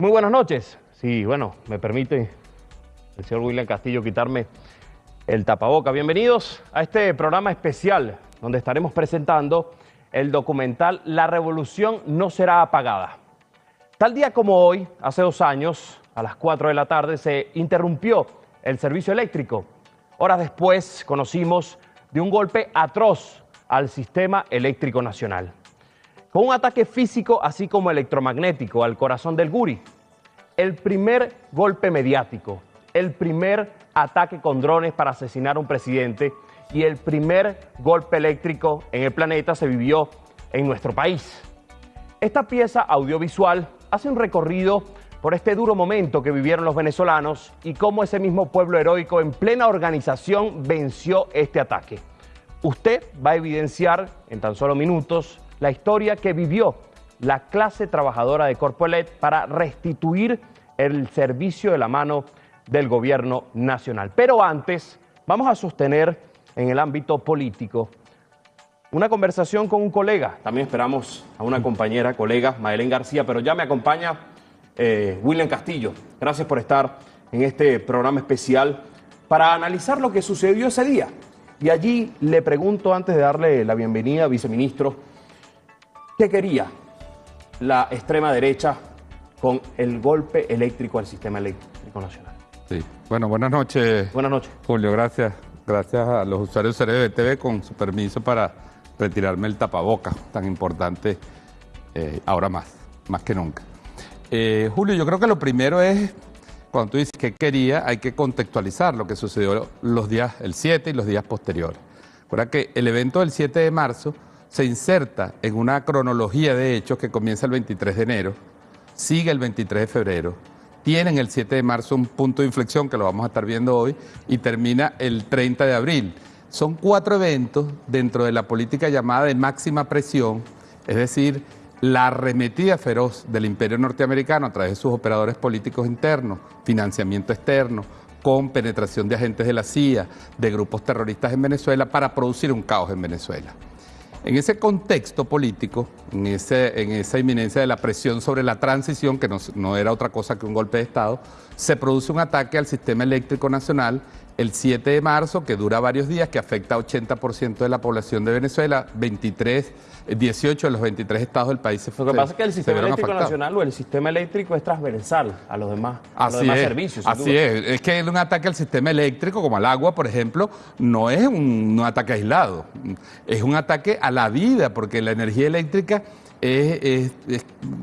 Muy buenas noches. Sí, bueno, me permite el señor William Castillo quitarme el tapaboca. Bienvenidos a este programa especial donde estaremos presentando el documental La Revolución no será apagada. Tal día como hoy, hace dos años, a las 4 de la tarde, se interrumpió el servicio eléctrico. Horas después conocimos de un golpe atroz al sistema eléctrico nacional con un ataque físico así como electromagnético al corazón del Guri. El primer golpe mediático, el primer ataque con drones para asesinar a un presidente y el primer golpe eléctrico en el planeta se vivió en nuestro país. Esta pieza audiovisual hace un recorrido por este duro momento que vivieron los venezolanos y cómo ese mismo pueblo heroico en plena organización venció este ataque. Usted va a evidenciar en tan solo minutos la historia que vivió la clase trabajadora de Corpoelet para restituir el servicio de la mano del gobierno nacional. Pero antes, vamos a sostener en el ámbito político una conversación con un colega. También esperamos a una compañera, colega, Madelén García, pero ya me acompaña eh, William Castillo. Gracias por estar en este programa especial para analizar lo que sucedió ese día. Y allí le pregunto, antes de darle la bienvenida, viceministro, ¿Qué quería la extrema derecha con el golpe eléctrico al sistema eléctrico nacional? Sí, bueno, buenas noches. Buenas noches. Julio, gracias. Gracias a los usuarios de TV con su permiso para retirarme el tapaboca, tan importante eh, ahora más, más que nunca. Eh, Julio, yo creo que lo primero es, cuando tú dices que quería, hay que contextualizar lo que sucedió los días, el 7 y los días posteriores. Recuerda que el evento del 7 de marzo se inserta en una cronología de hechos que comienza el 23 de enero, sigue el 23 de febrero, tienen el 7 de marzo un punto de inflexión que lo vamos a estar viendo hoy y termina el 30 de abril. Son cuatro eventos dentro de la política llamada de máxima presión, es decir, la arremetida feroz del imperio norteamericano a través de sus operadores políticos internos, financiamiento externo, con penetración de agentes de la CIA, de grupos terroristas en Venezuela, para producir un caos en Venezuela. En ese contexto político, en, esa inminencia de la presión sobre la transición, que no, era otra cosa que un golpe de Estado, se produce un ataque al sistema eléctrico nacional el 7 de marzo, que dura varios días, que afecta a 80% de la población de Venezuela, 23, 18 de los 23 estados del país se Lo que pasa es que el sistema eléctrico nacional o el sistema eléctrico es transversal a los demás, a los demás servicios. Así es, es que un ataque al sistema eléctrico, como al agua, por ejemplo, no es un, ataque aislado, es un ataque a la vida, porque la energía eléctrica es,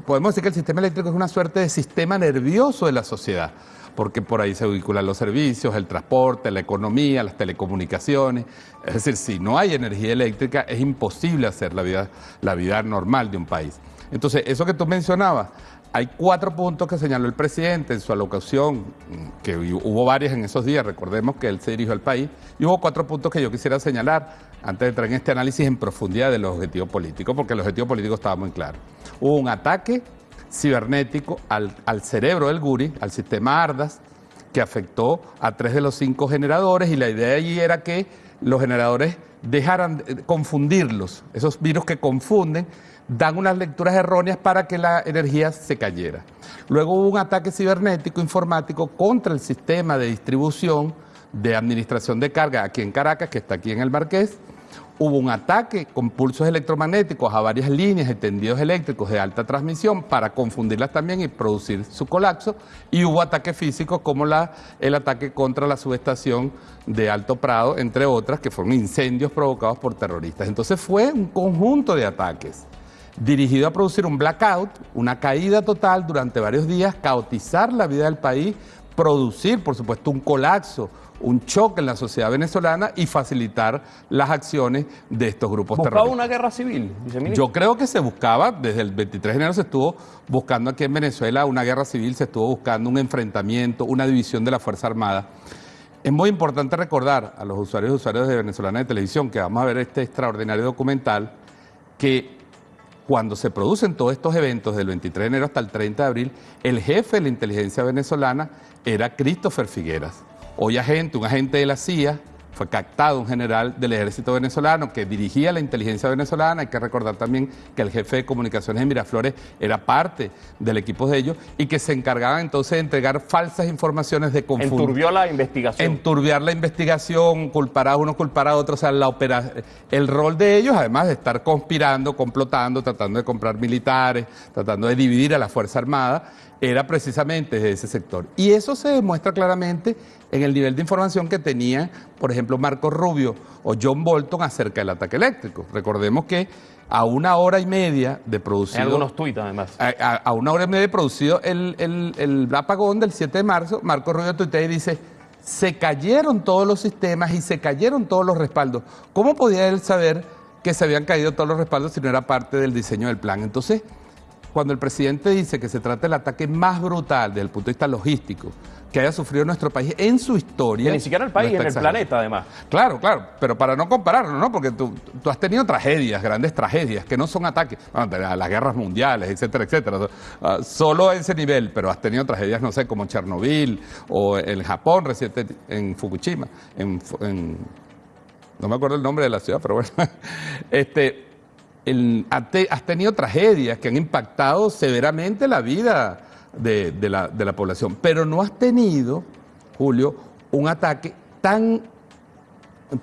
podemos decir que el sistema eléctrico es una suerte de sistema nervioso de la sociedad porque por ahí se vinculan los servicios, el transporte, la economía, las telecomunicaciones. Es decir, si no hay energía eléctrica es imposible hacer la vida, la vida normal de un país. Entonces, eso que tú mencionabas, hay cuatro puntos que señaló el presidente en su alocación, que hubo varias en esos días, recordemos que él se dirigió al país, y hubo cuatro puntos que yo quisiera señalar antes de entrar en este análisis en profundidad de los objetivos políticos, porque el objetivo político estaba muy claro. Hubo un ataque cibernético al, cerebro del Guri, al sistema ARDAS, que afectó a tres de los cinco generadores y la idea allí era que los generadores dejaran de confundirlos, esos virus que confunden, dan unas lecturas erróneas para que la energía se cayera. Luego hubo un ataque cibernético informático contra el sistema de distribución de administración de carga aquí en Caracas, que está aquí en el Marqués, hubo un ataque con pulsos electromagnéticos a varias líneas de tendidos eléctricos de alta transmisión para confundirlas también y producir su colapso, y hubo ataques físicos como el ataque contra la subestación de Alto Prado, entre otras, que fueron incendios provocados por terroristas. Entonces fue un conjunto de ataques dirigido a producir un blackout, una caída total durante varios días, caotizar la vida del país, producir, por supuesto, un colapso, un choque en la sociedad venezolana y facilitar las acciones de estos grupos ¿Buscaba terroristas. una guerra civil, Yo creo que se buscaba, desde el 23 de enero se estuvo buscando aquí en Venezuela una guerra civil, se estuvo buscando un enfrentamiento, una división de la Fuerza Armada. Es muy importante recordar a los usuarios y usuarios de Venezolana de Televisión que vamos a ver este extraordinario documental que cuando se producen todos estos eventos del 23 de enero hasta el 30 de abril, el jefe de la inteligencia venezolana era Christopher Figueras hoy agente, un agente de la CIA, fue captado un general del ejército venezolano que dirigía la inteligencia venezolana. Hay que recordar también que el jefe de comunicaciones de Miraflores era parte del equipo de ellos y que se encargaban entonces de entregar falsas informaciones de confundir. Enturbió la investigación. Enturbiar la investigación, culpar a uno, culpar a otro. O sea, la opera... el rol de ellos, además de estar conspirando, complotando, tratando de comprar militares, tratando de dividir a la Fuerza Armada, era precisamente de ese sector. Y eso se demuestra claramente en el nivel de información que tenía, por ejemplo, Marco Rubio o John Bolton acerca del ataque eléctrico. Recordemos que a una hora y media de producido... En algunos tuits, además. A, una hora y media de producido el, el, apagón del 7 de marzo, Marco Rubio tuitea y dice, se cayeron todos los sistemas y se cayeron todos los respaldos. ¿Cómo podía él saber que se habían caído todos los respaldos si no era parte del diseño del plan? Entonces, cuando el presidente dice que se trata del ataque más brutal desde el punto de vista logístico que haya sufrido nuestro país en su historia. ni siquiera el país, en el planeta además. Claro, claro, pero para no compararlo, ¿no? Porque tú, has tenido tragedias, grandes tragedias, que no son ataques, las guerras mundiales, etcétera, etcétera. Ah, solo a ese nivel, pero has tenido tragedias, no sé, como Chernobyl o en Japón reciente, en Fukushima, en, no me acuerdo el nombre de la ciudad, pero bueno. Este, has tenido tragedias que han impactado severamente la vida de, la, población, pero no has tenido, Julio, un ataque tan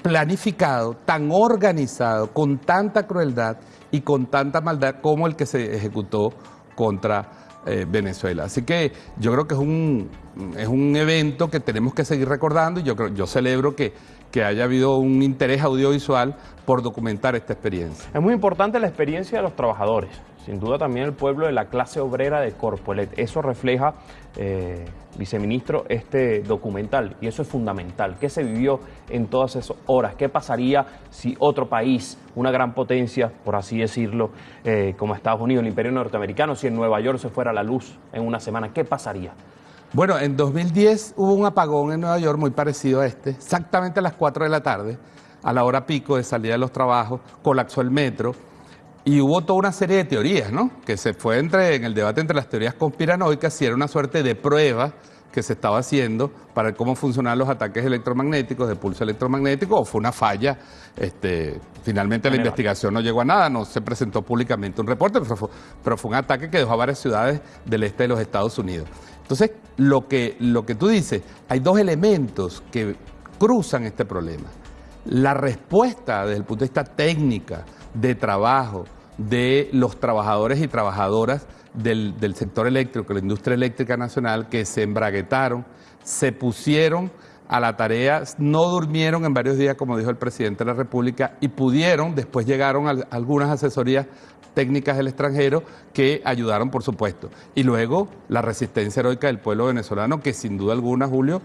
planificado, tan organizado, con tanta crueldad y con tanta maldad como el que se ejecutó contra eh, Venezuela. Así que yo creo que es un, es un evento que tenemos que seguir recordando y yo, creo, yo celebro que, que haya habido un interés audiovisual por documentar esta experiencia. Es muy importante la experiencia de los trabajadores, sin duda también el pueblo de la clase obrera de Corpolet. Eso refleja, eh, viceministro, este documental y eso es fundamental. ¿Qué se vivió en todas esas horas? ¿Qué pasaría si otro país, una gran potencia, por así decirlo, eh, como Estados Unidos, el imperio norteamericano, si en Nueva York se fuera la luz en una semana, ¿qué pasaría? Bueno, en 2010 hubo un apagón en Nueva York muy parecido a este, exactamente a las 4 de la tarde, a la hora pico de salida de los trabajos, colapsó el metro y hubo toda una serie de teorías, ¿no? Que se fue entre, en el debate entre las teorías conspiranoicas si era una suerte de prueba que se estaba haciendo para cómo funcionaban los ataques electromagnéticos, de pulso electromagnético, o fue una falla. Este, finalmente la investigación no llegó a nada, no se presentó públicamente un reporte, pero fue, pero fue un ataque que dejó a varias ciudades del este de los Estados Unidos. Entonces, lo que, lo que tú dices, hay dos elementos que cruzan este problema. La respuesta desde el punto de vista técnica, de trabajo, de los trabajadores y trabajadoras del, del sector eléctrico, la industria eléctrica nacional, que se embraguetaron, se pusieron a la tarea, no durmieron en varios días, como dijo el presidente de la República, y pudieron, después llegaron algunas asesorías técnicas del extranjero que ayudaron, por supuesto. Y luego la resistencia heroica del pueblo venezolano, que sin duda alguna, Julio,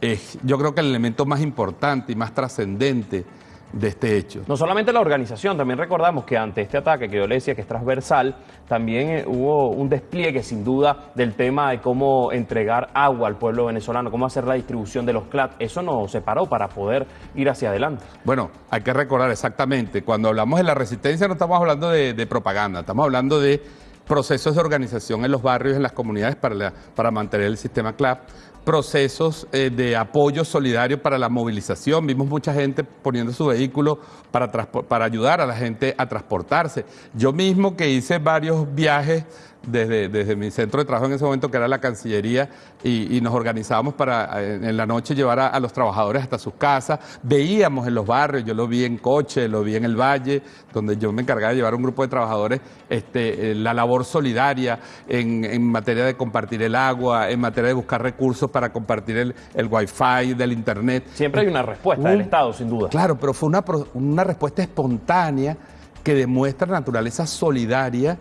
es yo creo que el elemento más importante y más trascendente de este hecho. No solamente la organización, también recordamos que ante este ataque que yo le decía que es transversal, también eh, hubo un despliegue sin duda del tema de cómo entregar agua al pueblo venezolano, cómo hacer la distribución de los CLAT. Eso nos separó para poder ir hacia adelante. Bueno, hay que recordar exactamente, cuando hablamos de la resistencia no estamos hablando de, de propaganda, estamos hablando de procesos de organización en los barrios, en las comunidades para, para mantener el sistema CLAP procesos eh, de apoyo solidario para la movilización. Vimos mucha gente poniendo su vehículo para, para ayudar a la gente a transportarse. Yo mismo que hice varios viajes desde, desde mi centro de trabajo en ese momento, que era la Cancillería, y, nos organizábamos para en, la noche llevar a, los trabajadores hasta sus casas. Veíamos en los barrios, yo lo vi en coche, lo vi en el valle, donde yo me encargaba de llevar un grupo de trabajadores, este, eh, la labor solidaria en, en, materia de compartir el agua, en materia de buscar recursos para compartir el, el wifi del internet. Siempre hay una respuesta del Estado, sin duda. Claro, pero fue una, una respuesta espontánea que demuestra naturaleza solidaria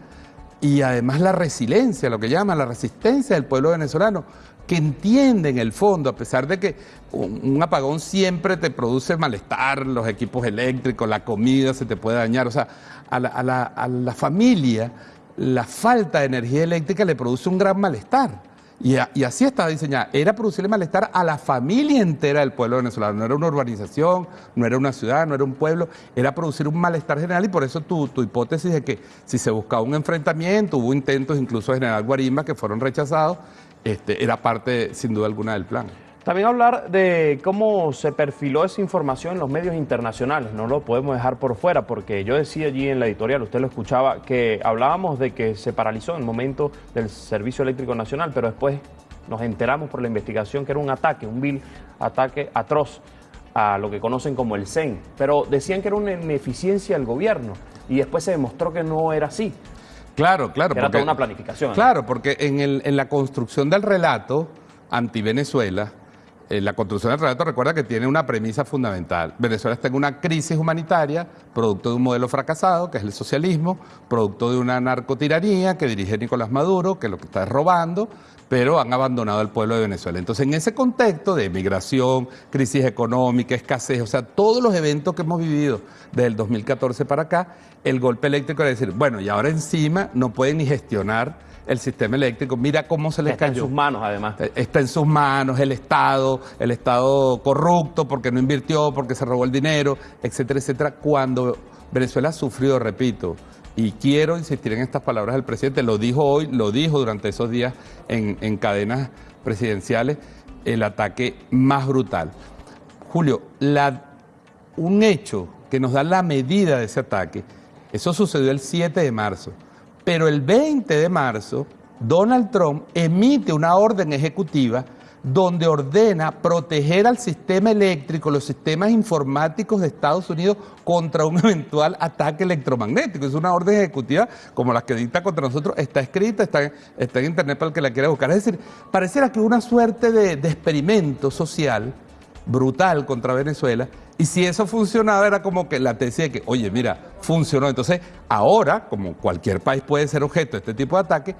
y además la resiliencia, lo que llama la resistencia del pueblo venezolano, que entiende en el fondo, a pesar de que un, apagón siempre te produce malestar, los equipos eléctricos, la comida se te puede dañar, o sea, a la, a la, a la familia la falta de energía eléctrica le produce un gran malestar. Y, así estaba diseñada. Era producirle malestar a la familia entera del pueblo venezolano. No era una urbanización, no era una ciudad, no era un pueblo. Era producir un malestar general y por eso tu, tu hipótesis de que si se buscaba un enfrentamiento, hubo intentos incluso de general Guarimba que fueron rechazados, este, era parte sin duda alguna del plan. También hablar de cómo se perfiló esa información en los medios internacionales, no lo podemos dejar por fuera, porque yo decía allí en la editorial, usted lo escuchaba, que hablábamos de que se paralizó en el momento del Servicio Eléctrico Nacional, pero después nos enteramos por la investigación que era un ataque, un vil ataque atroz a lo que conocen como el CEN, pero decían que era una ineficiencia del gobierno y después se demostró que no era así. Claro, claro. Que era toda una planificación. Claro, porque en, el, en la construcción del relato anti-Venezuela, eh, la construcción del relato recuerda que tiene una premisa fundamental. Venezuela está en una crisis humanitaria, producto de un modelo fracasado, que es el socialismo, producto de una narcotiranía que dirige Nicolás Maduro, que lo que está es robando, pero han abandonado al pueblo de Venezuela. Entonces, en ese contexto de migración, crisis económica, escasez, o sea, todos los eventos que hemos vivido desde el 2014 para acá, el golpe eléctrico era decir, bueno, y ahora encima no pueden ni gestionar el sistema eléctrico. Mira cómo se les Está cayó. en sus manos, además. Eh, Está en sus manos el Estado, el Estado corrupto porque no invirtió, porque se robó el dinero, etcétera, etcétera. Cuando Venezuela sufrió, repito, y quiero insistir en estas palabras del presidente, lo dijo hoy, lo dijo durante esos días en, en cadenas presidenciales, el ataque más brutal. Julio, la, un hecho que nos da la medida de ese ataque, eso sucedió el 7 de marzo. Pero el 20 de marzo, Donald Trump emite una orden ejecutiva donde ordena proteger al sistema eléctrico, los sistemas informáticos de Estados Unidos contra un eventual ataque electromagnético. Es una orden ejecutiva como las que dicta contra nosotros, está escrita, está en internet para el que la quiera buscar. Es decir, pareciera que una suerte de, de experimento social brutal contra Venezuela. Y si eso funcionaba, era como que la tesis de que, oye, mira, funcionó. Entonces, ahora, como cualquier país puede ser objeto de este tipo de ataque,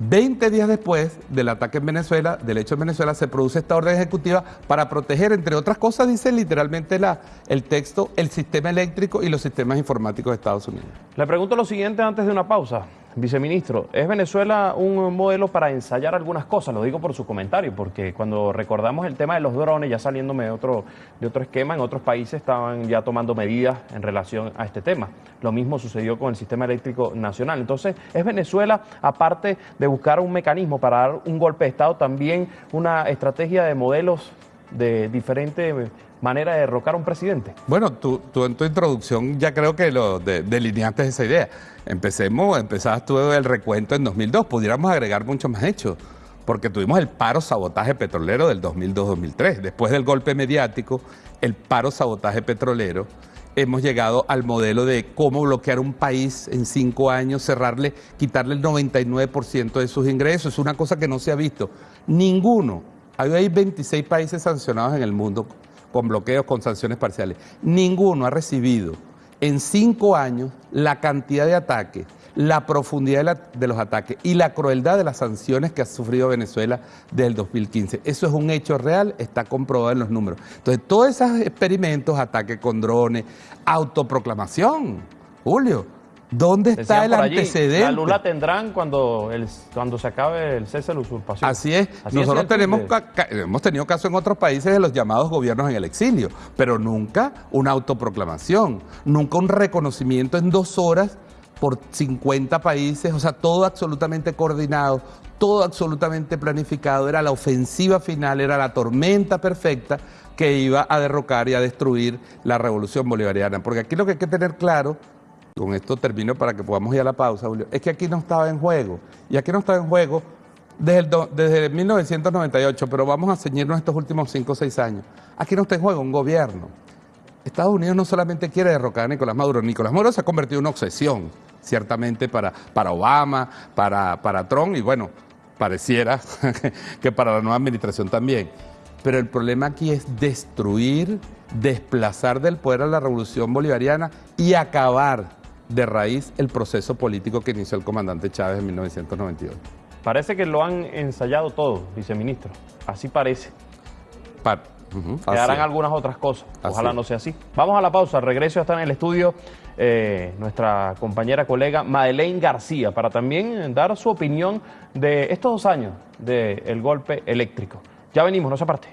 20 días después del ataque en Venezuela, del hecho en Venezuela, se produce esta orden ejecutiva para proteger, entre otras cosas, dice literalmente la, el texto, el sistema eléctrico y los sistemas informáticos de Estados Unidos. Le pregunto lo siguiente antes de una pausa. Viceministro, ¿es Venezuela un modelo para ensayar algunas cosas? Lo digo por su comentario, porque cuando recordamos el tema de los drones, ya saliéndome de otro, de otro esquema, en otros países estaban ya tomando medidas en relación a este tema. Lo mismo sucedió con el sistema eléctrico nacional. Entonces, ¿es Venezuela, aparte de buscar un mecanismo para dar un golpe de Estado, también una estrategia de modelos de diferente manera de derrocar a un presidente? Bueno, tú, en tu introducción ya creo que lo de- delineaste esa idea. Empecemos, empezabas tú el recuento en 2002, pudiéramos agregar mucho más hechos, porque tuvimos el paro sabotaje petrolero del 2002-2003. Después del golpe mediático, el paro sabotaje petrolero, hemos llegado al modelo de cómo bloquear un país en cinco años, cerrarle, quitarle el 99% de sus ingresos. Es una cosa que no se ha visto. Ninguno. Hay 26 países sancionados en el mundo con bloqueos, con sanciones parciales. Ninguno ha recibido en cinco años la cantidad de ataques, la profundidad de, los ataques y la crueldad de las sanciones que ha sufrido Venezuela desde el 2015. Eso es un hecho real, está comprobado en los números. Entonces, todos esos experimentos, ataques con drones, autoproclamación, Julio, ¿dónde está Decían el allí, antecedente? La luz la tendrán cuando, el, cuando se acabe el cese de la usurpación. Así es. Así Nosotros tenemos, hemos tenido casos en otros países de los llamados gobiernos en el exilio, pero nunca una autoproclamación, nunca un reconocimiento en dos horas por 50 países, o sea, todo absolutamente coordinado, todo absolutamente planificado, era la ofensiva final, era la tormenta perfecta que iba a derrocar y a destruir la revolución bolivariana. Porque aquí lo que hay que tener claro con esto termino para que podamos ir a la pausa, Julio, es que aquí no estaba en juego. Y aquí no estaba en juego desde, el desde 1998, pero vamos a ceñirnos estos últimos 5 o 6 años. Aquí no está en juego un gobierno. Estados Unidos no solamente quiere derrocar a Nicolás Maduro, Nicolás Maduro se ha convertido en una obsesión, ciertamente para, para Obama, para, para Trump y bueno, pareciera que para la nueva administración también. Pero el problema aquí es destruir, desplazar del poder a la revolución bolivariana y acabar de raíz el proceso político que inició el comandante Chávez en 1992. Parece que lo han ensayado todo, viceministro. Así parece. Pa- así Quedarán algunas otras cosas. Ojalá no sea así. Vamos a la pausa. Regreso está en el estudio eh, nuestra compañera colega Madeleine García para también dar su opinión de estos dos años del golpe eléctrico. Ya venimos, no se aparte.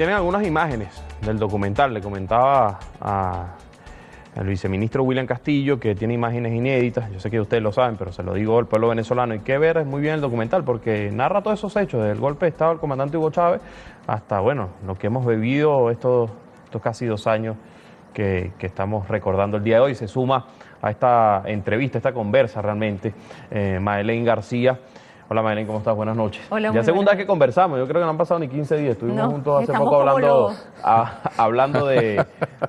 Tienen algunas imágenes del documental. Le comentaba al viceministro William Castillo que tiene imágenes inéditas. Yo sé que ustedes lo saben, pero se lo digo al pueblo venezolano. Hay que ver muy bien el documental porque narra todos esos hechos, desde el golpe de Estado del comandante Hugo Chávez hasta, bueno, lo que hemos vivido estos, estos casi dos años que, estamos recordando el día de hoy. Se suma a esta entrevista, esta conversa realmente, eh, García Hola Maylin, ¿cómo estás? Buenas noches. Hola, ya segunda vez que conversamos, yo creo que no han pasado ni 15 días. Estuvimos juntos hace poco hablando, hablando de,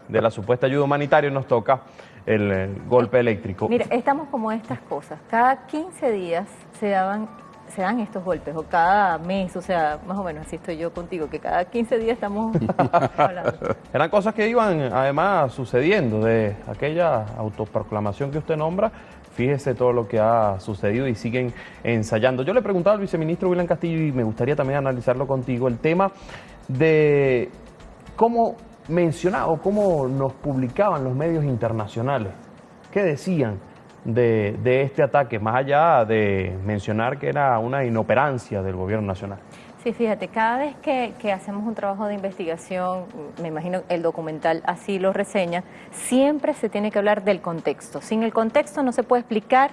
la supuesta ayuda humanitaria y nos toca el, golpe eléctrico. Mira, estamos como estas cosas. Cada 15 días se daban se dan estos golpes, o cada mes, o sea, más o menos así estoy yo contigo, que cada 15 días estamos hablando. Eran cosas que iban además sucediendo de aquella autoproclamación que usted nombra, Fíjese todo lo que ha sucedido y siguen ensayando. Yo le preguntaba al viceministro William Castillo y me gustaría también analizarlo contigo, el tema de cómo mencionaba o cómo nos publicaban los medios internacionales. ¿Qué decían de, de este ataque, más allá de mencionar que era una inoperancia del gobierno nacional? Sí, fíjate, cada vez que, hacemos un trabajo de investigación, me imagino el documental así lo reseña, siempre se tiene que hablar del contexto. Sin el contexto no se puede explicar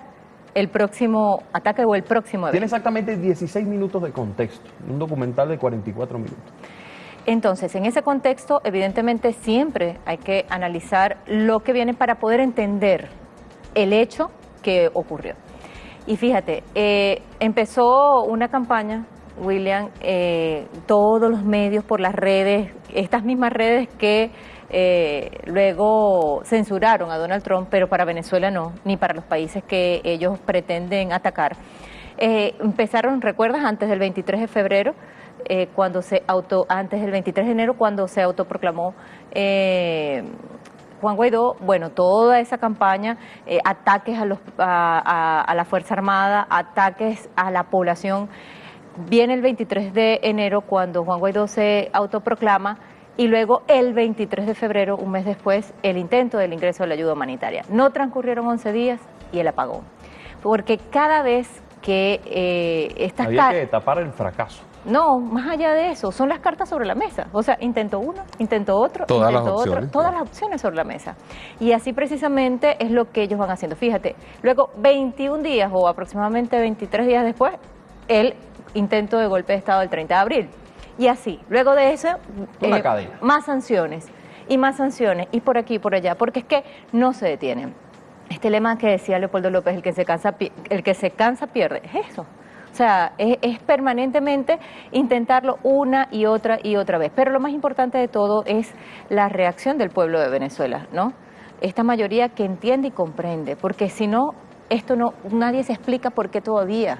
el próximo ataque o el próximo evento. Tiene exactamente 16 minutos de contexto, un documental de 44 minutos. Entonces, en ese contexto, evidentemente siempre hay que analizar lo que viene para poder entender el hecho que ocurrió. Y fíjate, eh, empezó una campaña William, eh, todos los medios por las redes, estas mismas redes que eh, luego censuraron a Donald Trump, pero para Venezuela no, ni para los países que ellos pretenden atacar. Eh, empezaron, ¿recuerdas? Antes del 23 de febrero, cuando se auto, antes del 23 de enero, cuando se autoproclamó Juan Guaidó, bueno, toda esa campaña, ataques a, los, a la Fuerza Armada, ataques a la población Viene el 23 de enero cuando Juan Guaidó se autoproclama y luego el 23 de febrero, un mes después, el intento del ingreso de la ayuda humanitaria. No transcurrieron 11 días y el apagón. Porque cada vez que eh, estas Había que tapar el fracaso. No, más allá de eso, son las cartas sobre la mesa. O sea, intento uno, intento otro, todas intento las opciones, todas las opciones sobre la mesa. Y así precisamente es lo que ellos van haciendo. Fíjate, luego 21 días o aproximadamente 23 días después, el intento de golpe de Estado del 30 de abril. Y así, luego de eso, eh, más sanciones y más sanciones y por aquí y por allá, porque es que no se detienen. Este lema que decía Leopoldo López, el que se cansa, el que se cansa pierde, es eso. O sea, es, es, permanentemente intentarlo una y otra y otra vez. Pero lo más importante de todo es la reacción del pueblo de Venezuela, ¿no? Esta mayoría que entiende y comprende, porque si no, esto no, nadie se explica por qué todavía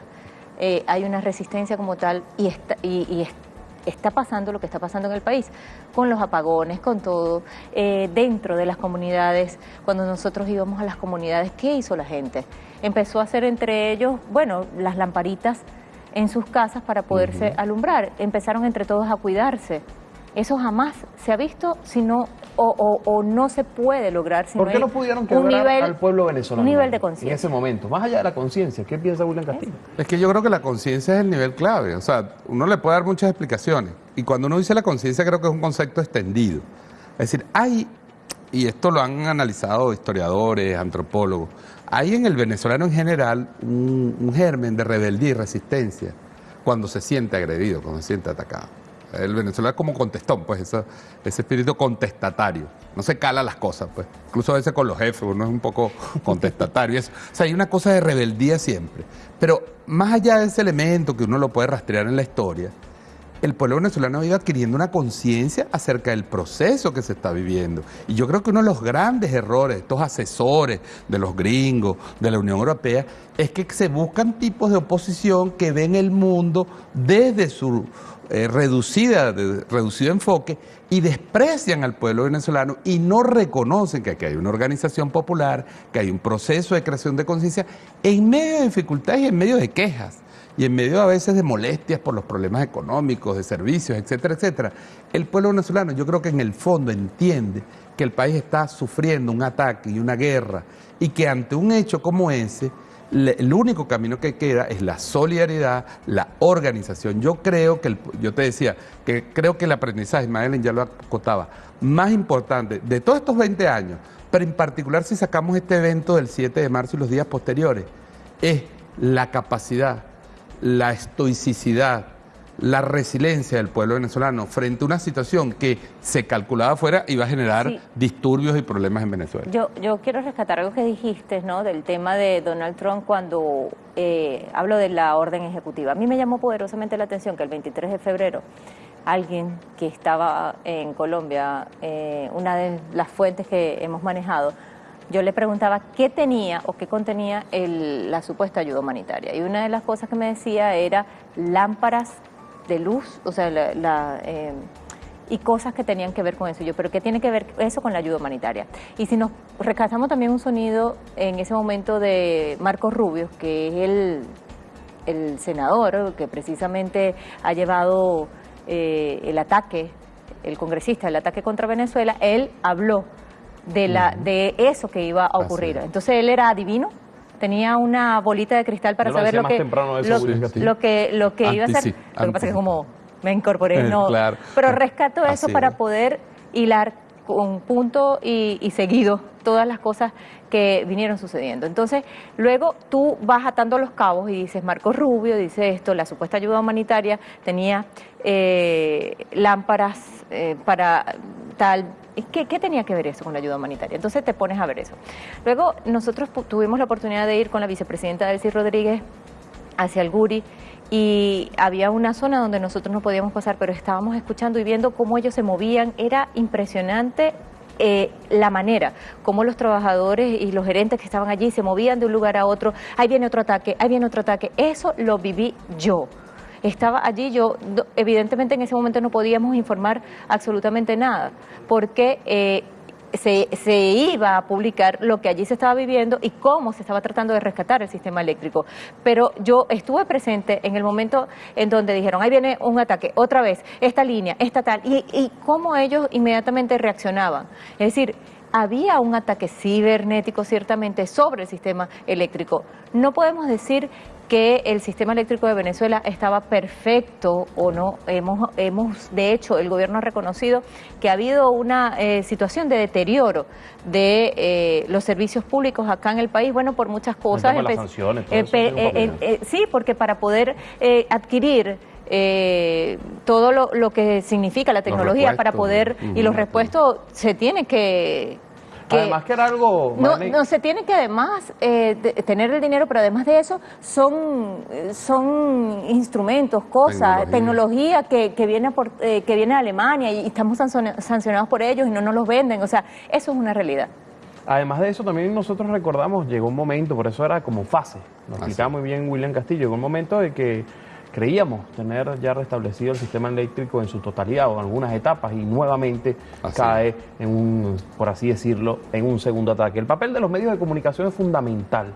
eh, hay una resistencia como tal y está, y, está pasando lo que está pasando en el país, con los apagones, con todo, eh, dentro de las comunidades, cuando nosotros íbamos a las comunidades, ¿qué hizo la gente? Empezó a hacer entre ellos, bueno, las lamparitas en sus casas para poderse alumbrar, empezaron entre todos a cuidarse. Eso jamás se ha visto sino o, o, no se puede lograr si ¿Por qué no, pudieron quebrar al pueblo venezolano? Un nivel de conciencia. En ese momento, más allá de la conciencia, ¿qué piensa William Castillo? Es que yo creo que la conciencia es el nivel clave. O sea, uno le puede dar muchas explicaciones. Y cuando uno dice la conciencia, creo que es un concepto extendido. Es decir, hay, y esto lo han analizado historiadores, antropólogos, hay en el venezolano en general un, un germen de rebeldía y resistencia cuando se siente agredido, cuando se siente atacado. El venezolano es como contestón, pues ese, ese espíritu contestatario. No se cala las cosas, pues. Incluso a veces con los jefes uno es un poco contestatario. Eso. O sea, hay una cosa de rebeldía siempre. Pero más allá de ese elemento que uno lo puede rastrear en la historia, el pueblo venezolano ha ido adquiriendo una conciencia acerca del proceso que se está viviendo. Y yo creo que uno de los grandes errores de estos asesores de los gringos, de la Unión Europea, es que se buscan tipos de oposición que ven el mundo desde su eh, reducida, de, reducido enfoque y desprecian al pueblo venezolano y no reconocen que aquí hay una organización popular, que hay un proceso de creación de conciencia en medio de dificultades y en medio de quejas. y en medio a veces de molestias por los problemas económicos, de servicios, etcétera, etcétera, el pueblo venezolano yo creo que en el fondo entiende que el país está sufriendo un ataque y una guerra y que ante un hecho como ese, el único camino que queda es la solidaridad, la organización. Yo creo que, yo te decía, que creo que el aprendizaje, Madeleine ya lo acotaba, más importante de todos estos 20 años, pero en particular si sacamos este evento del 7 de marzo y los días posteriores, es la capacidad, la estoicidad, la resiliencia del pueblo venezolano frente a una situación que se calculaba fuera iba a generar disturbios y problemas en Venezuela. Yo, yo quiero rescatar algo que dijiste, ¿no? Del tema de Donald Trump cuando eh, hablo de la orden ejecutiva. A mí me llamó poderosamente la atención que el 23 de febrero alguien que estaba en Colombia, eh, una de las fuentes que hemos manejado, yo le preguntaba qué tenía o qué contenía la supuesta ayuda humanitaria. Y una de las cosas que me decía era lámparas de luz, o sea, la, eh, y cosas que tenían que ver con eso. Yo, pero ¿qué tiene que ver eso con la ayuda humanitaria? Y si nos rescatamos también un sonido en ese momento de Marcos Rubio, que es el, el senador que precisamente ha llevado eh, el ataque, el congresista, el ataque contra Venezuela, él habló de, la, de eso que iba a ocurrir. Entonces él era adivino, tenía una bolita de cristal para saber lo que, lo, que, lo que iba a hacer. Lo que pasa es que como me incorporé, no. Pero rescato eso para poder hilar con punto y, seguido todas las cosas que vinieron sucediendo. Entonces, luego tú vas atando los cabos y dices, Marco Rubio dice esto, la supuesta ayuda humanitaria tenía eh, lámparas eh, para tal ¿Qué, ¿Qué, tenía que ver eso con la ayuda humanitaria? Entonces te pones a ver eso. Luego nosotros tuvimos la oportunidad de ir con la vicepresidenta Delcy Rodríguez hacia el Guri y había una zona donde nosotros no podíamos pasar, pero estábamos escuchando y viendo cómo ellos se movían. Era impresionante eh, la manera como los trabajadores y los gerentes que estaban allí se movían de un lugar a otro. Ahí viene otro ataque, ahí viene otro ataque. Eso lo viví yo estaba allí, yo evidentemente en ese momento no podíamos informar absolutamente nada, porque eh, se, se, iba a publicar lo que allí se estaba viviendo y cómo se estaba tratando de rescatar el sistema eléctrico. Pero yo estuve presente en el momento en donde dijeron, ahí viene un ataque, otra vez, esta línea, esta tal, y, y cómo ellos inmediatamente reaccionaban. Es decir, había un ataque cibernético ciertamente sobre el sistema eléctrico. No podemos decir que el sistema eléctrico de Venezuela estaba perfecto o no. Hemos, hemos de hecho, el gobierno ha reconocido que ha habido una eh, situación de deterioro de eh, los servicios públicos acá en el país, bueno, por muchas cosas. Las sanciones, eh, sí, porque para poder adquirir todo lo, lo, que significa la tecnología para poder y los repuestos se tiene que además que era algo... No, no se tiene que además eh, tener el dinero, pero además de eso son, son instrumentos, cosas, tecnología, que, que, viene por, eh, que viene de Alemania y estamos sancionados por ellos y no nos los venden. O sea, eso es una realidad. Además de eso, también nosotros recordamos, llegó un momento, por eso era como fase, nos explicaba muy bien William Castillo, llegó un momento de que creíamos tener ya restablecido el sistema eléctrico en su totalidad o en algunas etapas y nuevamente cae en un, por así decirlo, en un segundo ataque. El papel de los medios de comunicación es fundamental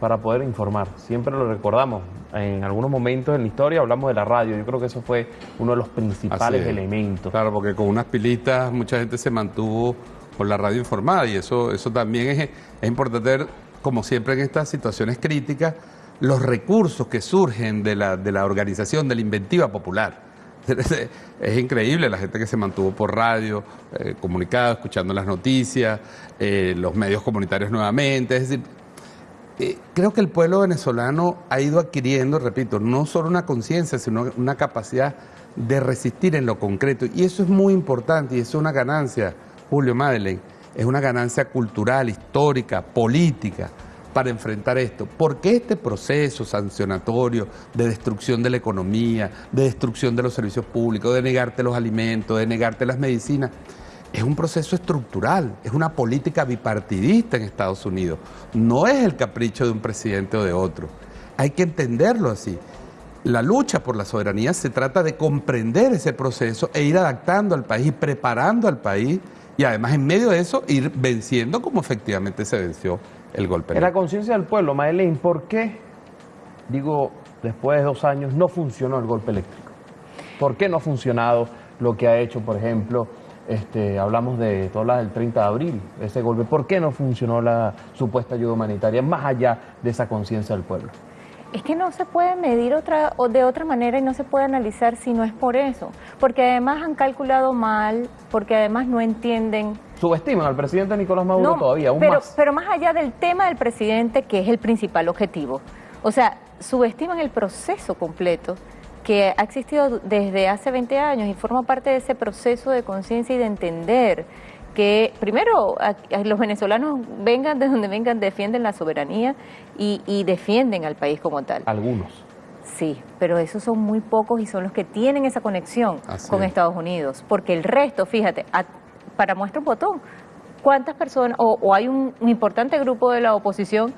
para poder informar. Siempre lo recordamos. En algunos momentos en la historia hablamos de la radio. Yo creo que eso fue uno de los principales elementos. Claro, porque con unas pilitas mucha gente se mantuvo por la radio informada y eso, eso también es, es importante ver, como siempre en estas situaciones críticas, los recursos que surgen de la, de la organización, de la inventiva popular. Es increíble la gente que se mantuvo por radio, eh, comunicado, escuchando las noticias, eh, los medios comunitarios nuevamente. Es decir, eh, creo que el pueblo venezolano ha ido adquiriendo, repito, no solo una conciencia, sino una capacidad de resistir en lo concreto. Y eso es muy importante y eso es una ganancia, Julio Madeleine. Es una ganancia cultural, histórica, política para enfrentar esto. Porque este proceso sancionatorio de destrucción de la economía, de destrucción de los servicios públicos, de negarte los alimentos, de negarte las medicinas, es un proceso estructural, es una política bipartidista en Estados Unidos. No es el capricho de un presidente o de otro. Hay que entenderlo así. La lucha por la soberanía se trata de comprender ese proceso e ir adaptando al país, preparando al país y además en medio de eso ir venciendo como efectivamente se venció el golpe. En la conciencia del pueblo, Madeleine, ¿por qué? Digo, después de dos años, no funcionó el golpe eléctrico? ¿Por qué no ha funcionado lo que ha hecho, por ejemplo, este, hablamos de todas del 30 de abril, ese golpe? ¿Por qué no funcionó la supuesta ayuda humanitaria más allá de esa conciencia del pueblo? Es que no se puede medir otra, o de otra manera y no se puede analizar si no es por eso. Porque además han calculado mal, porque además no entienden. Subestiman al presidente Nicolás Maduro todavía, aún pero, más. Pero más allá del tema del presidente, que es el principal objetivo. O sea, subestiman el proceso completo que ha existido desde hace 20 años y forma parte de ese proceso de conciencia y de entender que primero los venezolanos vengan de donde vengan, defienden la soberanía y, defienden al país como tal. Algunos. Sí, pero esos son muy pocos y son los que tienen esa conexión con Estados Unidos, porque el resto, fíjate, para muestra un botón, ¿cuántas personas, o, hay un, importante grupo de la oposición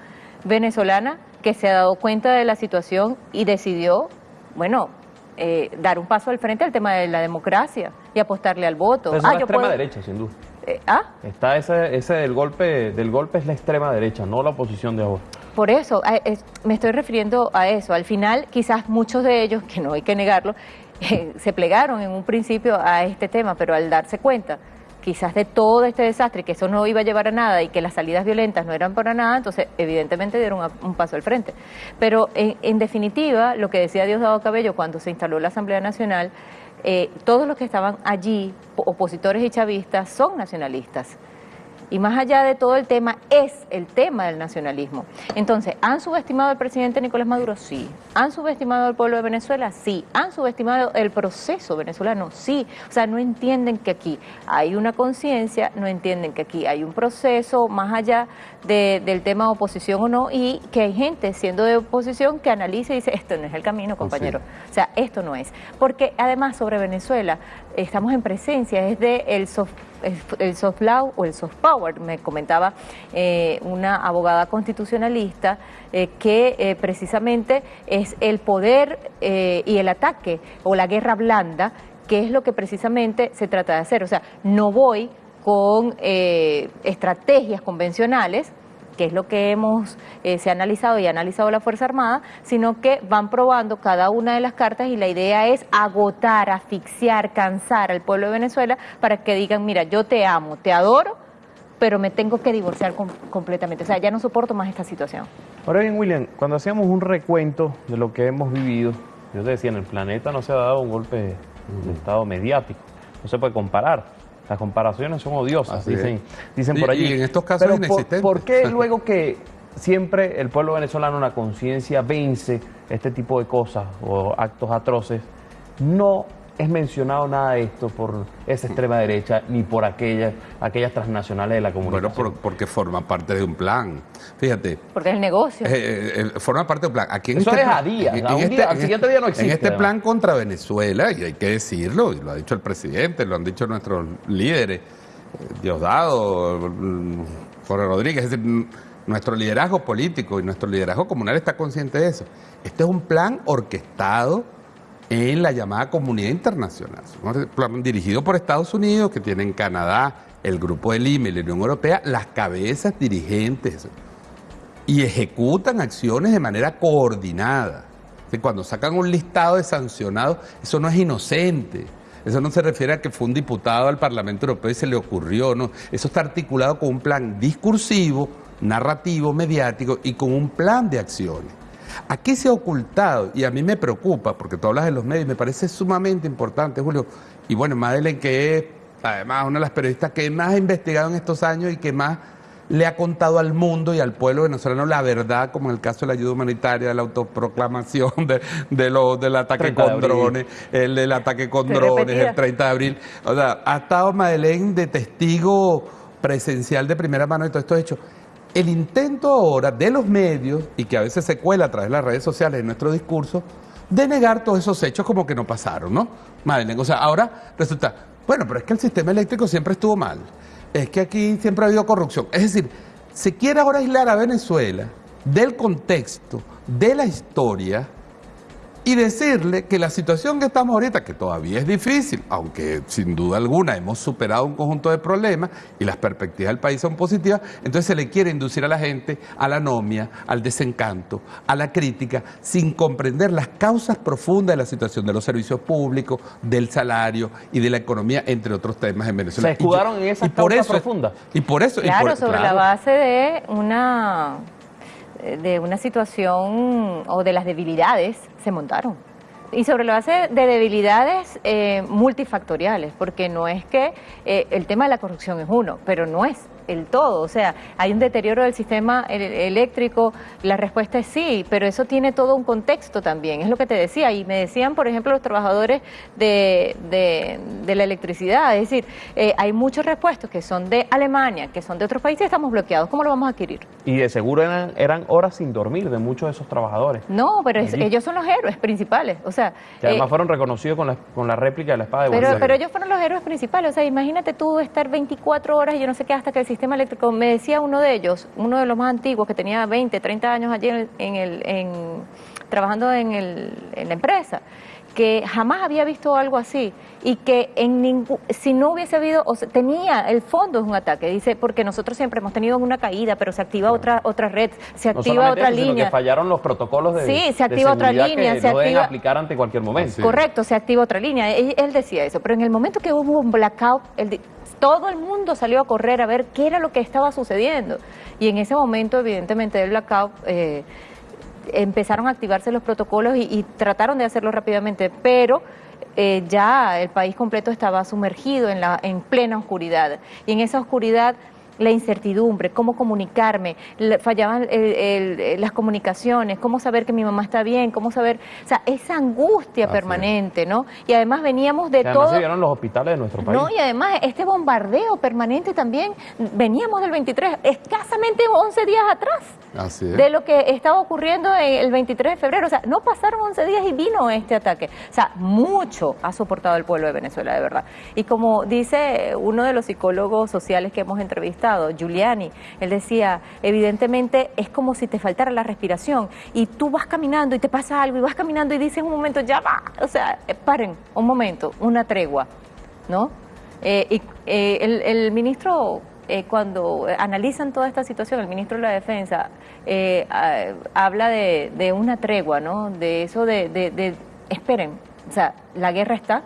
venezolana que se ha dado cuenta de la situación y decidió, bueno, eh, dar un paso al frente al tema de la democracia y apostarle al voto. ah, la extrema derecha, sin duda. Eh, ¿Ah? Está ese, ese del golpe, del golpe es la extrema derecha, no la oposición de ahora. Por eso, me estoy refiriendo a eso. Al final, quizás muchos de ellos, que no hay que negarlo, eh, se plegaron en un principio a este tema, pero al darse cuenta quizás de todo este desastre, que eso no iba a llevar a nada y que las salidas violentas no eran para nada, entonces evidentemente dieron un paso al frente. Pero en, definitiva, lo que decía Diosdado Cabello cuando se instaló la Asamblea Nacional, eh, todos los que estaban allí, opositores y chavistas, son nacionalistas. Y más allá de todo el tema, es el tema del nacionalismo. Entonces, ¿han subestimado al presidente Nicolás Maduro? Sí. ¿Han subestimado al pueblo de Venezuela? Sí. ¿Han subestimado el proceso venezolano? Sí. O sea, no entienden que aquí hay una conciencia, no entienden que aquí hay un proceso más allá del tema de oposición o no, y que hay gente siendo de oposición que analiza y dice, esto no es el camino, compañero. O sea, esto no es. Porque además sobre Venezuela estamos en presencia, es de el soft, el soft law o el soft power, me comentaba eh, una abogada constitucionalista, eh, que eh, precisamente es el poder y el ataque o la guerra blanda, que es lo que precisamente se trata de hacer. O sea, no voy con eh, estrategias convencionales, que es lo que hemos eh, se ha analizado y ha analizado la Fuerza Armada, sino que van probando cada una de las cartas y la idea es agotar, asfixiar, cansar al pueblo de Venezuela para que digan, mira, yo te amo, te adoro, pero me tengo que divorciar completamente. O sea, ya no soporto más esta situación. Ahora bien, William, cuando hacíamos un recuento de lo que hemos vivido, yo te decía, en el planeta no se ha dado un golpe de Estado mediático, no se puede comparar. Las comparaciones son odiosas, dicen, dicen por allí. Y en estos casos Pero por, qué luego que siempre el pueblo venezolano, una conciencia, vence este tipo de cosas o actos atroces, no es mencionado nada de esto por esa extrema derecha ni por aquellas, aquellas transnacionales de la comunidad. Bueno, porque forma parte de un plan. Fíjate. Porque es el negocio. Eh, eh, eh, forma parte de un plan. Aquí en Eso este es a día. Este al siguiente día no existe. En este plan contra Venezuela, y hay que decirlo, y lo ha dicho el presidente, lo han dicho nuestros líderes, Diosdado, Jorge Rodríguez, es decir, nuestro liderazgo político y nuestro liderazgo comunal está consciente de eso. Este es un plan orquestado en la llamada comunidad internacional. dirigido por Estados Unidos, que tiene en Canadá el Grupo de Lima y la Unión Europea, las cabezas dirigentes y ejecutan acciones de manera coordinada. Cuando sacan un listado de sancionados, eso no es inocente. Eso no se refiere a que fue un diputado al Parlamento Europeo y se le ocurrió. Eso está articulado con un plan discursivo, narrativo, mediático y con un plan de acciones. Aquí se ha ocultado, y a mí me preocupa, porque tú hablas de los medios, me parece sumamente importante, Julio, y bueno, Madeleine, que es además una de las periodistas que más ha investigado en estos años y que más le ha contado al mundo y al pueblo venezolano la verdad, como en el caso de la ayuda humanitaria, de la autoproclamación, de, del ataque con drones, el del ataque con drones, el 30 de abril. O sea, ha estado Madeleine de testigo presencial de primera mano de todo esto hecho el intento ahora de los medios, y que a veces se cuela a través de las redes sociales en nuestro discurso, de negar todos esos hechos como que no pasaron, ¿no? O sea, ahora resulta, bueno, pero es que el sistema eléctrico siempre estuvo mal, es que aquí siempre ha habido corrupción. Es decir, se quiere ahora aislar a Venezuela del contexto, de la historia, y decirle que la situación que estamos ahorita, que todavía es difícil, aunque sin duda alguna hemos superado un conjunto de problemas y las perspectivas del país son positivas, entonces se le quiere inducir a la gente a la anomia, al desencanto, a la crítica, sin comprender las causas profundas de la situación de los servicios públicos, del salario y de la economía, entre otros temas en Venezuela. Se escudaron en esas causas profundas. Y por eso... y Claro, por- sobre la base de una de una situación o de las debilidades se montaron. Y sobre la base de debilidades eh, multifactoriales, porque no es que eh, el tema de la corrupción es uno, pero no es el todo. O sea, hay un deterioro del sistema el- eléctrico, la respuesta es sí, pero eso tiene todo un contexto también, es lo que te decía. Y me decían, por ejemplo, los trabajadores de, de- de la electricidad, es decir, eh, hay muchos repuestos que son de Alemania, que son de otros países, estamos bloqueados. ¿Cómo lo vamos a adquirir? Y de seguro eran, eran horas sin dormir de muchos de esos trabajadores. No, pero es- ellos son los héroes principales. O sea, Que además eh, fueron reconocidos con la, con la réplica de la espada de pero, pero ellos fueron los héroes principales. O sea, imagínate tú estar 24 horas y yo no sé qué hasta que el sistema eléctrico. Me decía uno de ellos, uno de los más antiguos que tenía 20, 30 años allí en, el- en el, en- trabajando en, el, en la empresa, que jamás había visto algo así y que en ningún, si no hubiese habido, o sea, tenía el fondo es un ataque. Dice, porque nosotros siempre hemos tenido una caída, pero se activa otra otra red, se activa otra eso, sino línea. que fallaron los protocolos de, Sí, se activa otra línea, que se no deben activa- aplicar ante cualquier momento. Sí. Correcto, se activa otra línea. Él, él decía eso, pero en el momento que hubo un blackout, él todo el mundo salió a correr a ver qué era lo que estaba sucediendo. Y en ese momento, evidentemente, del blackout, eh, empezaron a activarse los protocolos y, trataron de hacerlo rápidamente, pero eh, ya el país completo estaba sumergido en, la, en plena oscuridad. Y en esa oscuridad la incertidumbre, cómo comunicarme, fallaban el- el- el- las comunicaciones, cómo saber que mi mamá está bien, cómo saber, o sea, esa angustia permanente, ¿no? Y además veníamos de además todo... se vieron los hospitales de nuestro país. No, y además este bombardeo permanente también, veníamos del 23, escasamente 11 días atrás Así es. de lo que estaba ocurriendo en el 23 de febrero. O sea, no pasaron 11 días y vino este ataque. O sea, mucho ha soportado el pueblo de Venezuela, de verdad. Y como dice uno de los psicólogos sociales que hemos entrevistado, Giuliani, él decía, evidentemente es como si te faltara la respiración y tú vas caminando y te pasa algo y vas caminando y dices un momento, ya va. O sea, eh, paren, un momento, una tregua, ¿no? Eh, y eh, el, el ministro, eh, cuando analizan toda esta situación, el ministro de la Defensa eh, ah, habla de, de una tregua, ¿no? De eso de, de- de- esperen, o sea, la guerra está,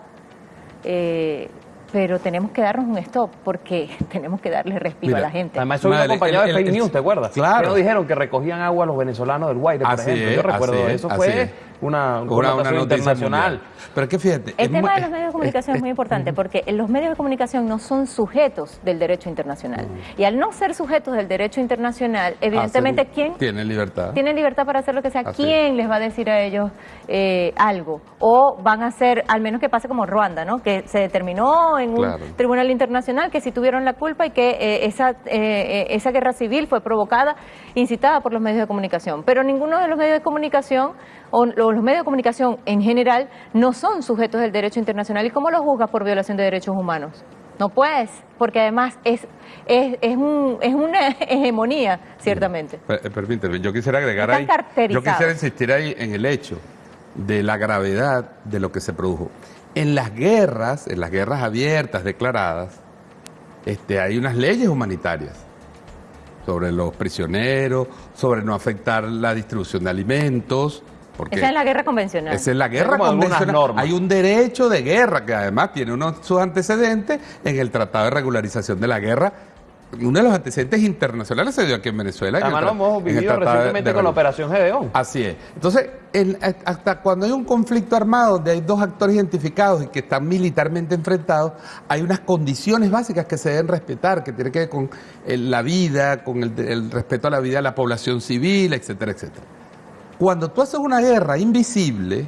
eh, pero tenemos que darnos un stop porque tenemos que darle respiro Mira, a la gente. Además, eso acompañado el- de el- fake el- news, ¿te acuerdas? Claro. Que nos dijeron que recogían agua los venezolanos del Guaire, por Así ejemplo. es, Yo recuerdo así es, eso. así Fue es. Una, Una, una internacional. mundial. Pero es que fíjate. El tema de los medios de comunicación es muy importante porque los medios de comunicación no son sujetos del derecho internacional. Y al no ser sujetos del derecho internacional, evidentemente, ¿quién Tiene libertad. tienen libertad para hacer lo que sea? Así ¿Quién les va a decir a ellos eh, algo? O van a hacer, al menos que pase como Ruanda, ¿no? Que se determinó en un Claro. tribunal internacional que sí tuvieron la culpa y que eh, esa, eh, esa guerra civil fue provocada, incitada por los medios de comunicación. Pero ninguno de los medios de comunicación o, los medios de comunicación en general no son sujetos del derecho internacional. ¿Y cómo los juzgas por violación de derechos humanos? No puedes, porque además es, es, es, un, es una hegemonía, ciertamente. Eh, Permíteme, yo quisiera agregar ahí. Yo quisiera insistir ahí en el hecho de la gravedad de lo que se produjo. En las guerras, en las guerras abiertas declaradas, este, hay unas leyes humanitarias sobre los prisioneros, sobre no afectar la distribución de alimentos. Porque Esa es la guerra convencional. esa es la guerra algunas convencional. normas. Hay un derecho de guerra que además tiene unos sus antecedentes en el Tratado de Regularización de la Guerra. Uno de los antecedentes internacionales se dio aquí en Venezuela. en el Además, lo hemos vivido de- recientemente de con la. Operación Gedeón. Así es. Entonces, el- hasta cuando hay un conflicto armado donde hay dos actores identificados y que están militarmente enfrentados, hay unas condiciones básicas que se deben respetar, que tienen que ver con eh, la vida, con el, el respeto a la vida de la población civil, etcétera, etcétera. Cuando tú haces una guerra invisible,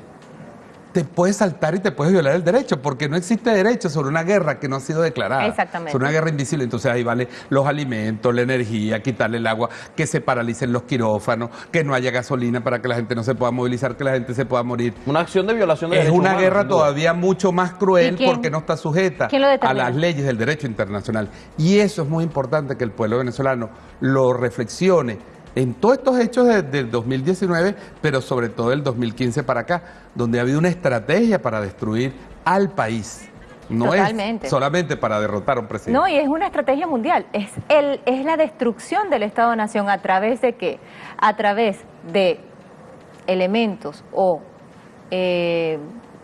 te puedes saltar y te puedes violar el derecho, porque no existe derecho sobre una guerra que no ha sido declarada. Exactamente. Sobre una guerra invisible. Entonces ahí vale los alimentos, la energía, quitarle el agua, que se paralicen los quirófanos, que no haya gasolina para que la gente no se pueda movilizar, que la gente se pueda morir. Una acción de violación de Es derechos una humanos, guerra todavía mucho más ¿Y cruel quién- porque no está sujeta a las leyes del derecho internacional. Y eso es muy importante que el pueblo venezolano lo reflexione en todos estos hechos de- del 2019, pero sobre todo del 2015 para acá, donde ha habido una estrategia para destruir al país. No Totalmente. es solamente para derrotar a un presidente. No, y es una estrategia mundial. Es, el, es la destrucción del Estado-Nación a través de qué? A través de elementos o eh,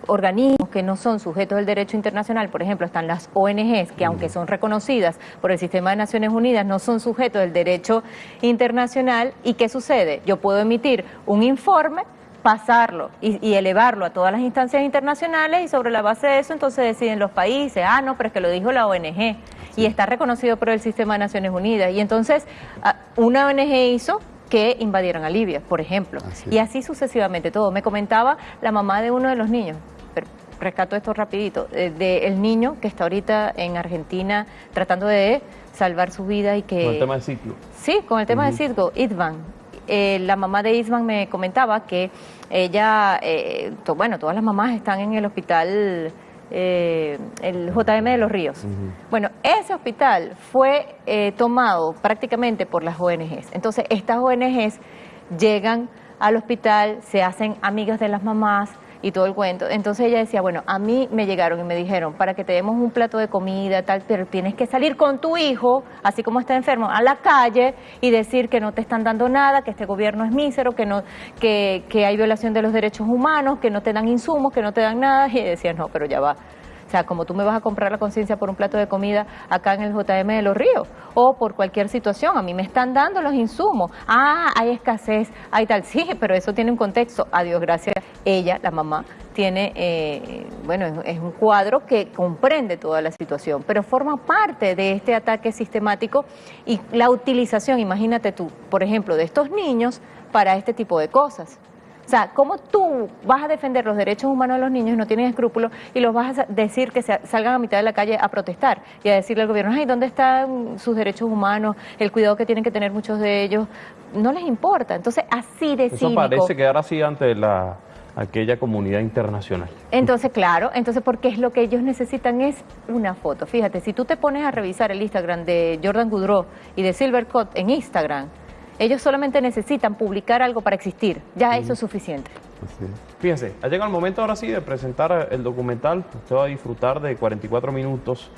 organismos que no son sujetos del derecho internacional. Por ejemplo, están las ONGs, que aunque son reconocidas por el sistema de Naciones Unidas, no son sujetos del derecho internacional. ¿Y qué sucede? Yo puedo emitir un informe pasarlo y, y elevarlo a todas las instancias internacionales y sobre la base de eso entonces deciden los países, ah, no, pero es que lo dijo la ONG y está reconocido por el sistema de Naciones Unidas. Y entonces ah, una ONG hizo que invadieran a Libia, por ejemplo. Así y así sucesivamente todo. Me comentaba la mamá de uno de los niños, rescato esto rapidito, eh, de el niño que está ahorita en Argentina tratando de salvar su vida y que... Con el tema del ciclo. Sí, con el tema de Cidgo, Idvan. Eh, la mamá de Isvan me comentaba que ella, eh, to- bueno, todas las mamás están en el hospital, eh, el JM de los Ríos. Bueno, ese hospital fue eh, tomado prácticamente por las ONGs. Entonces, estas ONGs llegan al hospital, se hacen amigas de las mamás y todo el cuento. Entonces ella decía, bueno, a mí me llegaron y me dijeron, para que te demos un plato de comida, tal, pero tienes que salir con tu hijo, así como está enfermo, a la calle y decir que no te están dando nada, que este gobierno es mísero, que no, que, que hay violación de los derechos humanos, que no te dan insumos, que no te dan nada. Y decía, no, pero ya va. O sea, como tú me vas a comprar la conciencia por un plato de comida acá en el JM de los Ríos o por cualquier situación, a mí me están dando los insumos. Ah, hay escasez, hay tal. Sí, pero eso tiene un contexto. A Dios gracias, ella, la mamá, tiene, eh, bueno, es, un cuadro que comprende toda la situación, pero forma parte de este ataque sistemático y la utilización, imagínate tú, por ejemplo, de estos niños para este tipo de cosas. O sea, ¿cómo tú vas a defender los derechos humanos de los niños y no tienes escrúpulos y los vas a decir que salgan a mitad de la calle a protestar y a decirle al gobierno, ay, ¿dónde están sus derechos humanos? El cuidado que tienen que tener muchos de ellos. No les importa. Entonces, así de Eso cínico. parece quedar así ante la, aquella comunidad internacional. Entonces, claro, entonces porque es lo que ellos necesitan es una foto. Fíjate, si tú te pones a revisar el Instagram de Jordan Goudreau y de Silvercut en Instagram, ellos solamente necesitan publicar algo para existir. Ya eso es suficiente. Fíjense, ha llegado el momento ahora sí de presentar el documental. Usted va a disfrutar de 44 minutos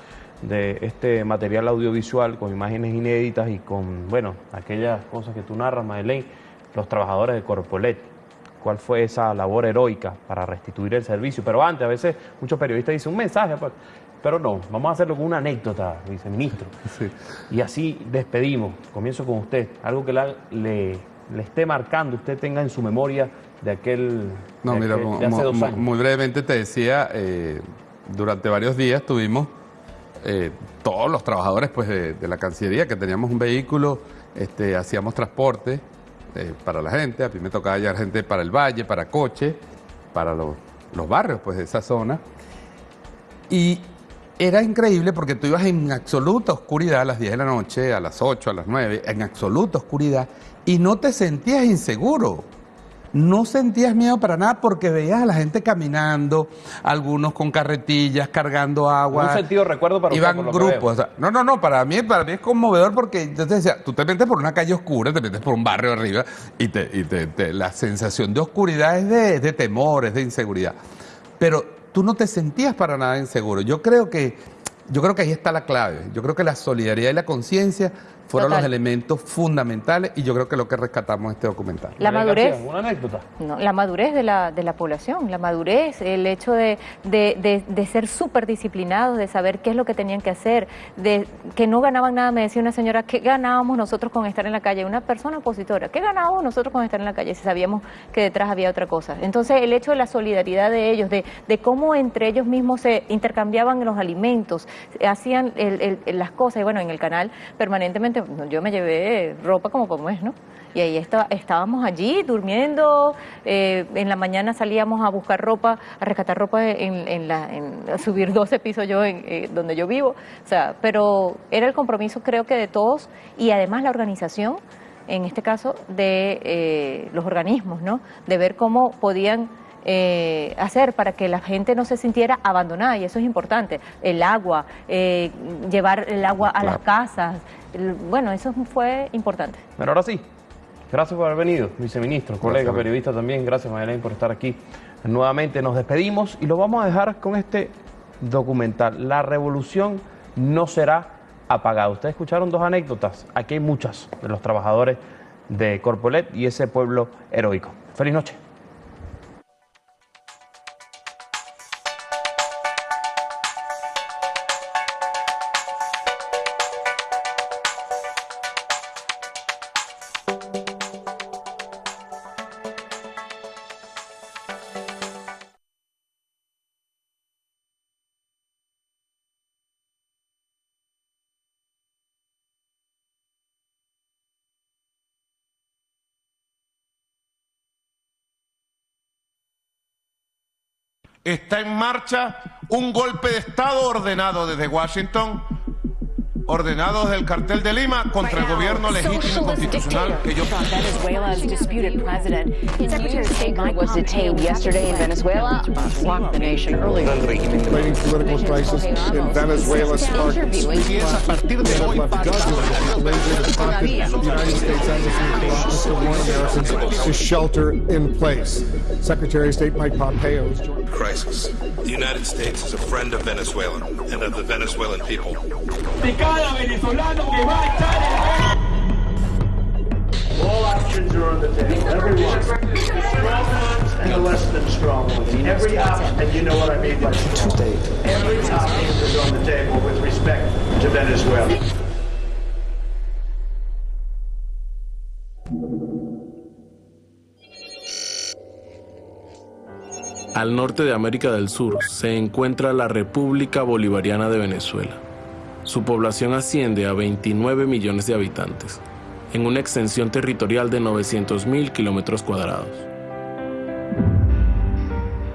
de este material audiovisual con imágenes inéditas y con, bueno, aquellas cosas que tú narras, Madeleine, los trabajadores de Corpolet. ¿Cuál fue esa labor heroica para restituir el servicio? Pero antes, a veces muchos periodistas dicen un mensaje, pues, pero no, vamos a hacerlo con una anécdota, viceministro. Sí. Y así despedimos. Comienzo con usted. Algo que la- le, le esté marcando, usted tenga en su memoria de aquel. No, de mira, aquel- de hace dos años. muy brevemente te decía, eh, durante varios días tuvimos eh, todos los trabajadores pues, de, de la Cancillería que teníamos un vehículo, este, hacíamos transporte eh, para la gente, a mí me tocaba llevar gente para el valle, para coche, para los, los barrios pues, de esa zona. Y era increíble porque tú ibas en absoluta oscuridad a las 10 de la noche, a las 8, a las 9, en absoluta oscuridad, y no te sentías inseguro. No sentías miedo para nada porque veías a la gente caminando, algunos con carretillas, cargando agua. Un sentido de recuerdo para usted, Iban que grupos. veo. o sea, no, no, no, para mí, para mí es conmovedor porque decía, tú te metes por una calle oscura, te metes por un barrio arriba y, te, y te- te- la sensación de oscuridad es de, es de temor, es de inseguridad. Pero tú no te sentías para nada inseguro. Yo creo que, yo creo que ahí está la clave. Yo creo que la solidaridad y la conciencia fueron Total. los elementos fundamentales y yo creo que lo que rescatamos en este documental. La madurez. Una anécdota. No, la madurez de la, de la población, la madurez, el hecho de, de, de- de ser súper disciplinados, de saber qué es lo que tenían que hacer, de que no ganaban nada. Me decía una señora, ¿qué ganábamos nosotros con estar en la calle? Una persona opositora, ¿qué ganábamos nosotros con estar en la calle si sabíamos que detrás había otra cosa? Entonces, el hecho de la solidaridad de ellos, de, de cómo entre ellos mismos se intercambiaban los alimentos, hacían el- el- las cosas, y bueno, en el canal permanentemente, yo me llevé ropa como como es, ¿no? Y ahí está, estábamos allí durmiendo, eh, en la mañana salíamos a buscar ropa, a rescatar ropa en, en la, en- a subir 12 pisos yo en eh, donde yo vivo, o sea, pero era el compromiso creo que de todos y además la organización, en este caso de eh, los organismos, ¿no? De ver cómo podían eh, hacer para que la gente no se sintiera abandonada y eso es importante. El agua, eh, llevar el agua a las casas, bueno, eso fue importante. Pero ahora sí, Gracias por haber venido, viceministro, colega, periodista también. Gracias, Mayelén, por estar aquí. Nuevamente nos despedimos y lo vamos a dejar con este documental. La revolución no será apagada. Ustedes escucharon dos anécdotas. Aquí hay muchas de los trabajadores de Corpolet y ese pueblo heroico. Feliz noche. Está en marcha un golpe de Estado ordenado desde Washington, ordenado desde el cartel de Lima contra el gobierno legítimo y constitucional que yo... Venezuela's disputed president. Secretary of State Mike was detained yesterday in Venezuela to block the nation earlier. Fighting political crisis in Venezuela sparkles. Empieza a partir de hoy. The United States Embassy in Caracas to warn Americans to shelter in place. Secretary of State Mike Pompeo crisis. The United States is a friend of Venezuela and of the Venezuelan people. de cada venezolano que va a estar en All options are on the table. Every one. The strong ones and the less than strong ones. Every option, and you know what I mean by strong. Every option is on the table with respect to Venezuela. Al norte de América del Sur se encuentra la República Bolivariana de Venezuela. Su población asciende a 29 millones de habitantes, en una extensión territorial de 900.000 kilómetros cuadrados.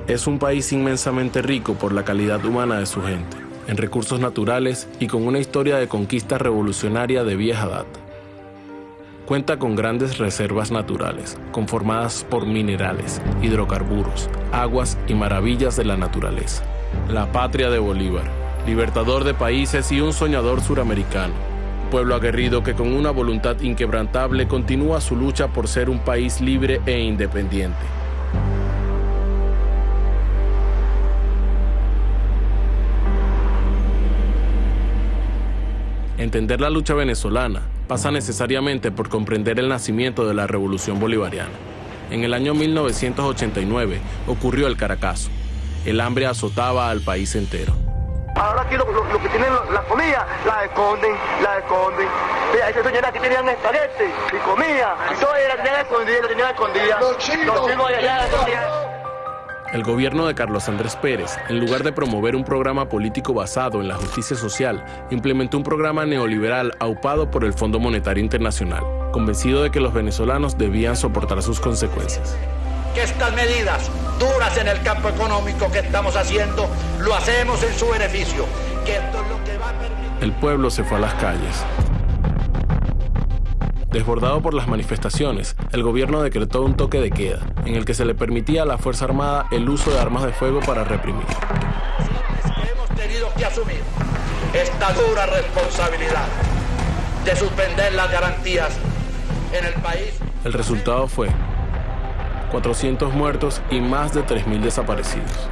Es un país inmensamente rico por la calidad humana de su gente, en recursos naturales y con una historia de conquista revolucionaria de vieja data. Cuenta con grandes reservas naturales, conformadas por minerales, hidrocarburos, aguas y maravillas de la naturaleza. La patria de Bolívar, libertador de países y un soñador suramericano. Pueblo aguerrido que con una voluntad inquebrantable continúa su lucha por ser un país libre e independiente. Entender la lucha venezolana pasa necesariamente por comprender el nacimiento de la Revolución Bolivariana. En el año 1989 ocurrió el Caracazo. El hambre azotaba al país entero. Ahora aquí lo, lo- lo que tienen la comida, la esconden, la esconden. Mira, esas señoras aquí tenían espagueti y comía. Y todo era tenían escondida, lo tenían escondida. Los chinos. de allá, la escondían. El gobierno de Carlos Andrés Pérez, en lugar de promover un programa político basado en la justicia social, implementó un programa neoliberal aupado por el Fondo Monetario Internacional, convencido de que los venezolanos debían soportar sus consecuencias. Que estas medidas duras en el campo económico que estamos haciendo lo hacemos en su beneficio, que esto es lo que va a permitir El pueblo se fue a las calles. Desbordado por las manifestaciones, el gobierno decretó un toque de queda, en el que se le permitía a la Fuerza Armada el uso de armas de fuego para reprimir. que hemos tenido que asumir esta dura responsabilidad de suspender las garantías en el país. El resultado fue 400 muertos y más de 3.000 desaparecidos.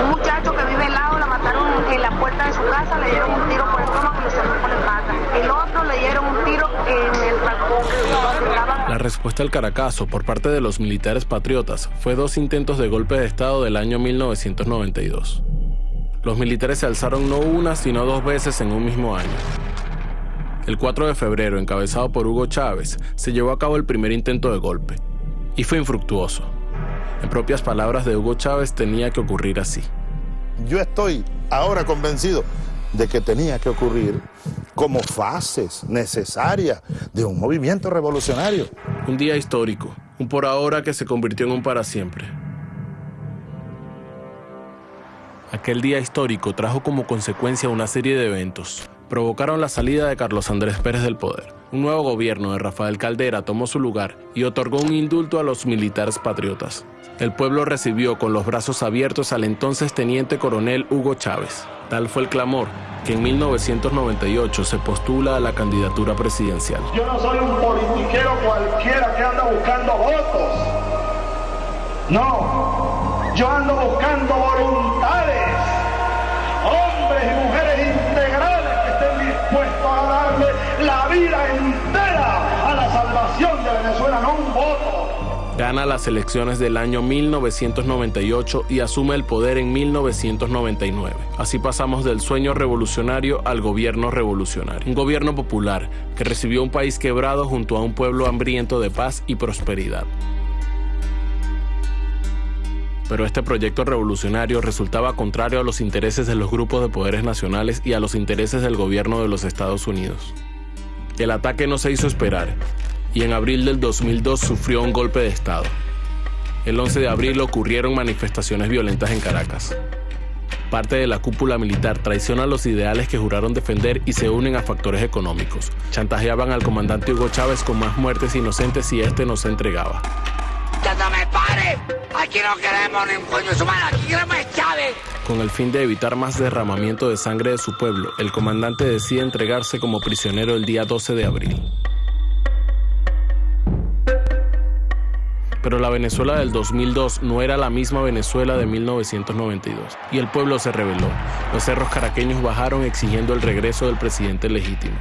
Un muchacho que vive al lado la mataron en la puerta de su casa, le dieron un tiro por el estómago y le salió por la espalda. El otro le dieron un tiro en el balcón. La respuesta al Caracazo por parte de los militares patriotas fue dos intentos de golpe de Estado del año 1992. Los militares se alzaron no una, sino dos veces en un mismo año. El 4 de febrero, encabezado por Hugo Chávez, se llevó a cabo el primer intento de golpe. Y fue infructuoso. En propias palabras de Hugo Chávez, tenía que ocurrir así. Yo estoy ahora convencido de que tenía que ocurrir como fases necesarias de un movimiento revolucionario. Un día histórico, un por ahora que se convirtió en un para siempre. Aquel día histórico trajo como consecuencia una serie de eventos. Provocaron la salida de Carlos Andrés Pérez del poder, Un nuevo gobierno de Rafael Caldera tomó su lugar y otorgó un indulto a los militares patriotas. El pueblo recibió con los brazos abiertos al entonces teniente coronel Hugo Chávez. Tal fue el clamor que en 1998 se postula a la candidatura presidencial. Yo no soy un politiquero cualquiera que anda buscando votos. No, yo ando buscando voluntades, entera a la salvación de Venezuela, no un voto. Gana las elecciones del año 1998 y asume el poder en 1999. Así pasamos del sueño revolucionario al gobierno revolucionario. Un gobierno popular que recibió un país quebrado junto a un pueblo hambriento de paz y prosperidad. Pero este proyecto revolucionario resultaba contrario a los intereses de los grupos de poderes nacionales y a los intereses del gobierno de los Estados Unidos. El ataque no se hizo esperar y en abril del 2002 sufrió un golpe de Estado. El 11 de abril ocurrieron manifestaciones violentas en Caracas. Parte de la cúpula militar traiciona los ideales que juraron defender y se unen a factores económicos. Chantajeaban al comandante Hugo Chávez con más muertes inocentes si este no se entregaba. ¡Ya me pare! Aquí no queremos Chávez. Con el fin de evitar más derramamiento de sangre de su pueblo, el comandante decide entregarse como prisionero el día 12 de abril. Pero la Venezuela del 2002 no era la misma Venezuela de 1992 y el pueblo se rebeló. Los cerros caraqueños bajaron exigiendo el regreso del presidente legítimo.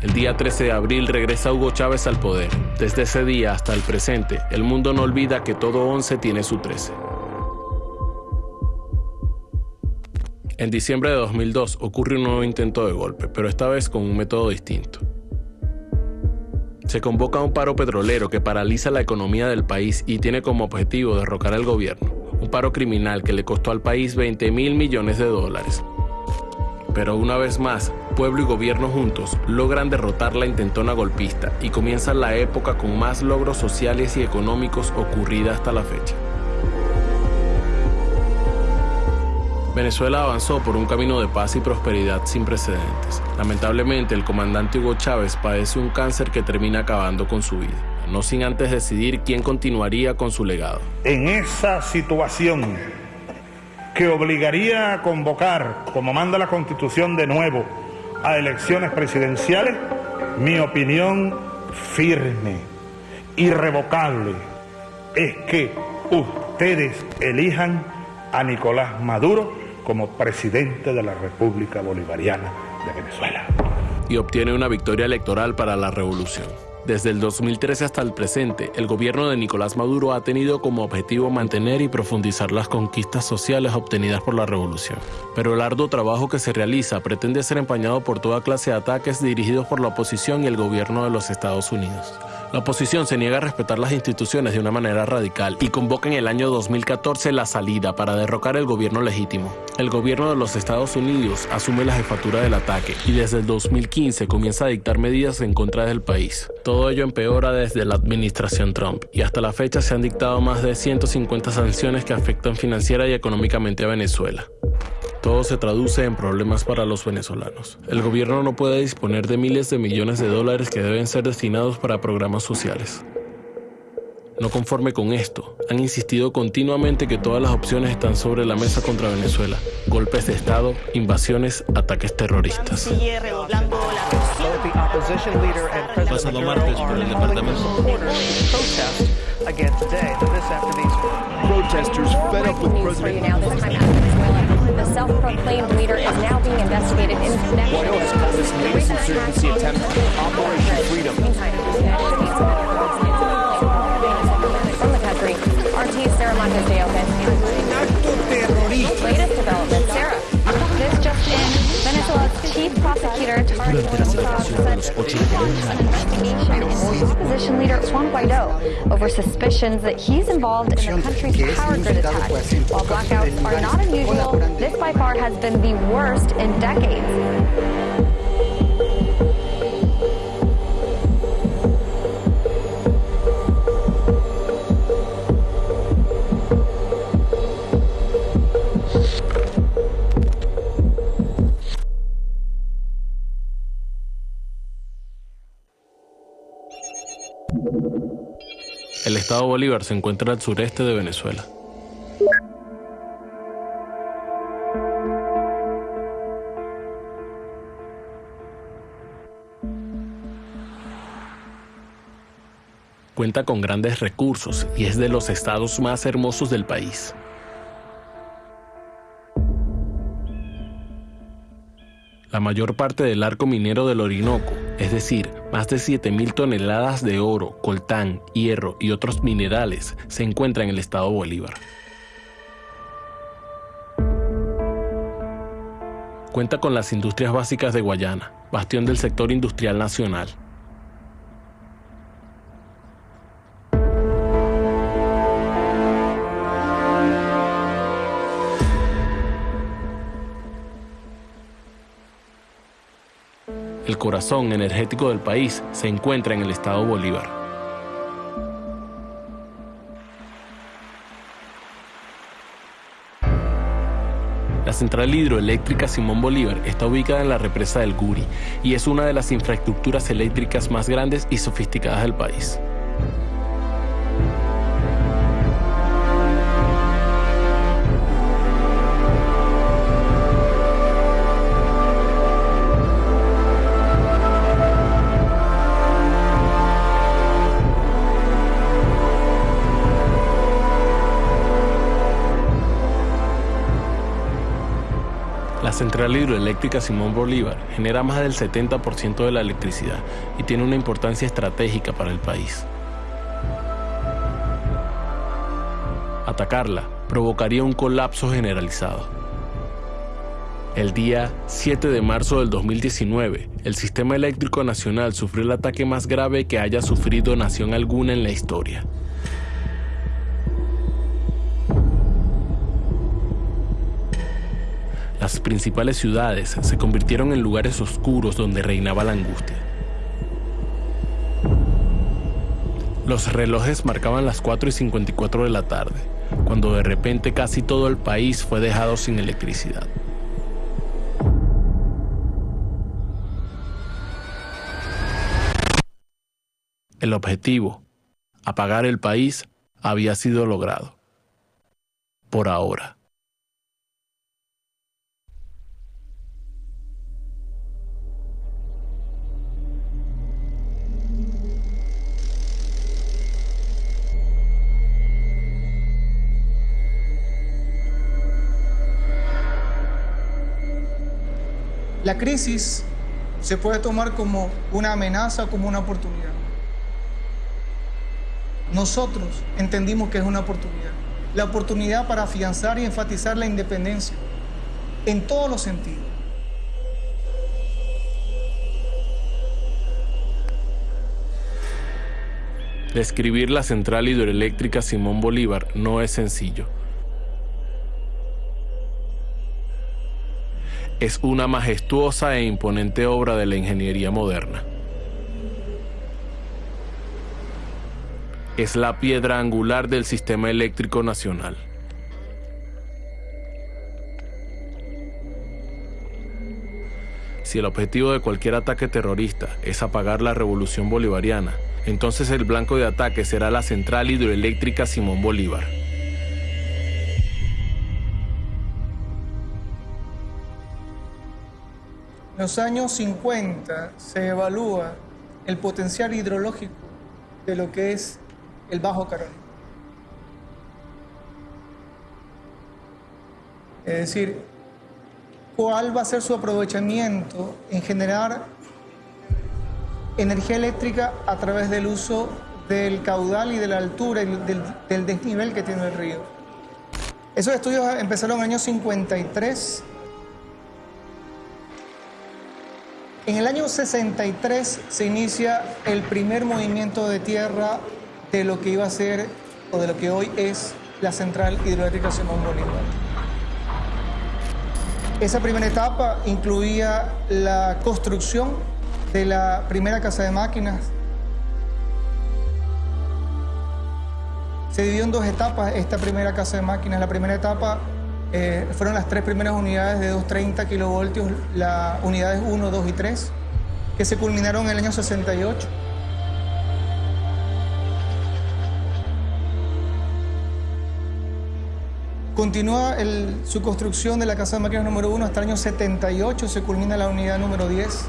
El día 13 de abril regresa Hugo Chávez al poder. Desde ese día hasta el presente, el mundo no olvida que todo 11 tiene su 13. En diciembre de 2002 ocurre un nuevo intento de golpe, pero esta vez con un método distinto. Se convoca un paro petrolero que paraliza la economía del país y tiene como objetivo derrocar al gobierno. Un paro criminal que le costó al país 20 mil millones de dólares. Pero una vez más, pueblo y gobierno juntos logran derrotar la intentona golpista y comienza la época con más logros sociales y económicos ocurrida hasta la fecha. Venezuela avanzó por un camino de paz y prosperidad sin precedentes. Lamentablemente, el comandante Hugo Chávez padece un cáncer que termina acabando con su vida, no sin antes decidir quién continuaría con su legado. En esa situación que obligaría a convocar, como manda la Constitución de nuevo, a elecciones presidenciales, mi opinión firme, irrevocable, es que ustedes elijan a Nicolás Maduro como presidente de la República Bolivariana de Venezuela. Y obtiene una victoria electoral para la revolución. Desde el 2013 hasta el presente, el gobierno de Nicolás Maduro ha tenido como objetivo mantener y profundizar las conquistas sociales obtenidas por la revolución. Pero el arduo trabajo que se realiza pretende ser empañado por toda clase de ataques dirigidos por la oposición y el gobierno de los Estados Unidos. La oposición se niega a respetar las instituciones de una manera radical y convoca en el año 2014 la salida para derrocar el gobierno legítimo. El gobierno de los Estados Unidos asume la jefatura del ataque y desde el 2015 comienza a dictar medidas en contra del país. Todo ello empeora desde la administración Trump y hasta la fecha se han dictado más de 150 sanciones que afectan financiera y económicamente a Venezuela. Todo se traduce en problemas para los venezolanos. El gobierno no puede disponer de miles de millones de dólares que deben ser destinados para programas sociales. No conforme con esto, han insistido continuamente que todas las opciones están sobre la mesa contra Venezuela. Golpes de Estado, invasiones, ataques terroristas. Pasado martes por el departamento. Protesters fed up with President The self-proclaimed leader is now being investigated in connection with this latest insurgency attempt Operation Freedom. Chief prosecutor de los ocho independencias. opposition leader Juan Guaido over suspicions that he's involved in the country's power grid attack. While blackouts are not unusual, this by far has been the worst in decades. Estado Bolívar se encuentra al sureste de Venezuela. Cuenta con grandes recursos y es de los estados más hermosos del país. La mayor parte del arco minero del Orinoco, es decir, más de 7.000 toneladas de oro, coltán, hierro y otros minerales, se encuentra en el estado Bolívar. Cuenta con las industrias básicas de Guayana, bastión del sector industrial nacional. El corazón energético del país se encuentra en el estado Bolívar. La central hidroeléctrica Simón Bolívar está ubicada en la represa del Guri y es una de las infraestructuras eléctricas más grandes y sofisticadas del país. Central hidroeléctrica Simón Bolívar genera más del 70% de la electricidad y tiene una importancia estratégica para el país. Atacarla provocaría un colapso generalizado. El día 7 de marzo del 2019, el Sistema Eléctrico Nacional sufrió el ataque más grave que haya sufrido nación alguna en la historia. Las principales ciudades se convirtieron en lugares oscuros donde reinaba la angustia. Los relojes marcaban las 4 y 54 de la tarde, cuando de repente casi todo el país fue dejado sin electricidad. El objetivo, apagar el país, había sido logrado. Por ahora. La crisis se puede tomar como una amenaza o como una oportunidad. Nosotros entendimos que es una oportunidad. La oportunidad para afianzar y enfatizar la independencia en todos los sentidos. Describir la central hidroeléctrica Simón Bolívar no es sencillo. Es una majestuosa e imponente obra de la ingeniería moderna. Es la piedra angular del sistema eléctrico nacional. Si el objetivo de cualquier ataque terrorista es apagar la revolución bolivariana, entonces el blanco de ataque será la central hidroeléctrica Simón Bolívar. Los años 50 se evalúa el potencial hidrológico de lo que es el Bajo Carolina. Es decir, cuál va a ser su aprovechamiento en generar energía eléctrica a través del uso del caudal y de la altura y del, del desnivel que tiene el río. Esos estudios empezaron en el año 53 En el año 63 se inicia el primer movimiento de tierra de lo que iba a ser o de lo que hoy es la central hidroeléctrica Simón Bolívar. Esa primera etapa incluía la construcción de la primera casa de máquinas. Se dividió en dos etapas esta primera casa de máquinas. La primera etapa eh, fueron las tres primeras unidades de 230 kilovoltios, las unidades 1, 2 y 3, que se culminaron en el año 68. Continúa el, su construcción de la Casa de Máquinas número 1 hasta el año 78, se culmina la unidad número 10.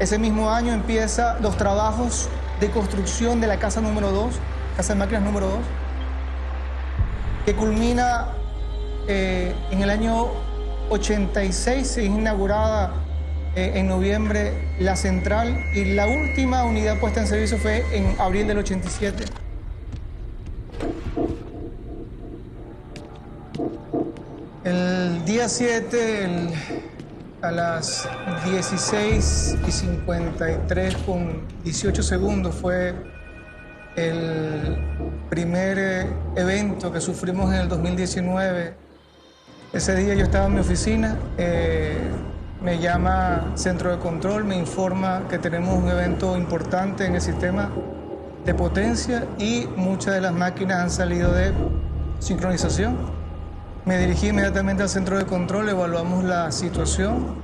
Ese mismo año empieza los trabajos de construcción de la Casa número 2, Casa de Máquinas número 2, que culmina eh, en el año 86, se inaugurada eh, en noviembre la central y la última unidad puesta en servicio fue en abril del 87. El día 7, el- a las 16 y 53 con 18 segundos, fue el primer eh, evento que sufrimos en el 2019. Ese día yo estaba en mi oficina, eh, me llama Centro de Control, me informa que tenemos un evento importante en el sistema de potencia y muchas de las máquinas han salido de sincronización. Me dirigí inmediatamente al centro de control, evaluamos la situación.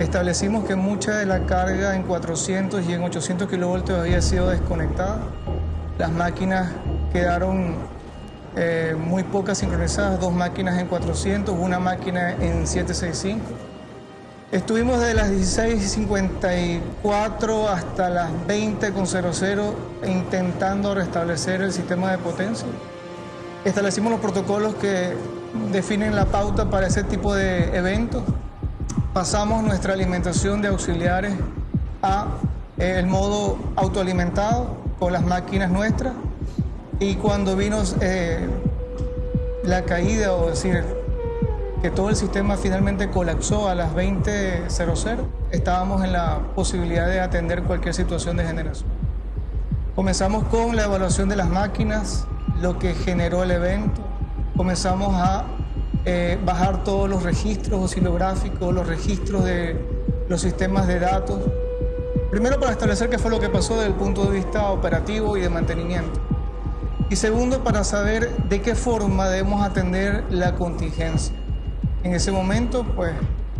Establecimos que mucha de la carga en 400 y en 800 kilovoltios había sido desconectada. Las máquinas quedaron eh, muy pocas sincronizadas, dos máquinas en 400, una máquina en 765. Estuvimos de las 16.54 hasta las 20.00 intentando restablecer el sistema de potencia. Establecimos los protocolos que definen la pauta para ese tipo de eventos. Pasamos nuestra alimentación de auxiliares a eh, el modo autoalimentado con las máquinas nuestras y cuando vino eh, la caída, o decir, que todo el sistema finalmente colapsó a las 20.00, estábamos en la posibilidad de atender cualquier situación de generación. Comenzamos con la evaluación de las máquinas, lo que generó el evento. Comenzamos a eh, bajar todos los registros oscilográficos, los registros de los sistemas de datos. Primero para establecer qué fue lo que pasó desde el punto de vista operativo y de mantenimiento. Y segundo para saber de qué forma debemos atender la contingencia. En ese momento, pues,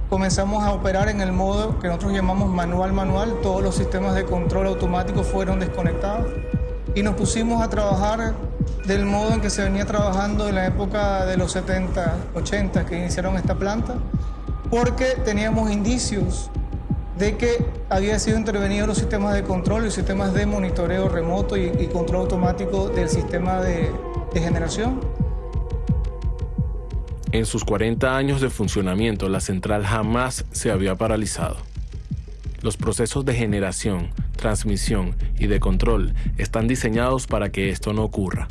comenzamos a operar en el modo que nosotros llamamos manual manual. Todos los sistemas de control automático fueron desconectados y nos pusimos a trabajar del modo en que se venía trabajando en la época de los 70, 80 que iniciaron esta planta, porque teníamos indicios de que había sido intervenido los sistemas de control y sistemas de monitoreo remoto y, control automático del sistema de generación. En sus 40 años de funcionamiento, la central jamás se había paralizado. Los procesos de generación, transmisión y de control están diseñados para que esto no ocurra.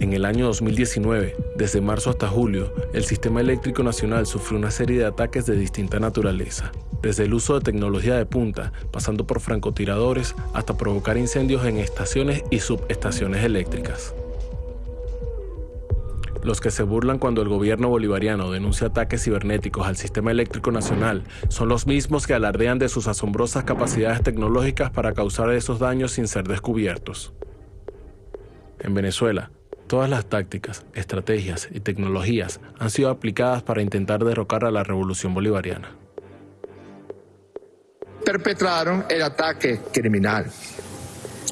En el año 2019, desde marzo hasta julio, el Sistema Eléctrico Nacional sufrió una serie de ataques de distinta naturaleza, desde el uso de tecnología de punta, pasando por francotiradores, hasta provocar incendios en estaciones y subestaciones eléctricas. Los que se burlan cuando el gobierno bolivariano denuncia ataques cibernéticos al sistema eléctrico nacional son los mismos que alardean de sus asombrosas capacidades tecnológicas para causar esos daños sin ser descubiertos. En Venezuela, todas las tácticas, estrategias y tecnologías han sido aplicadas para intentar derrocar a la revolución bolivariana. perpetraron el ataque criminal.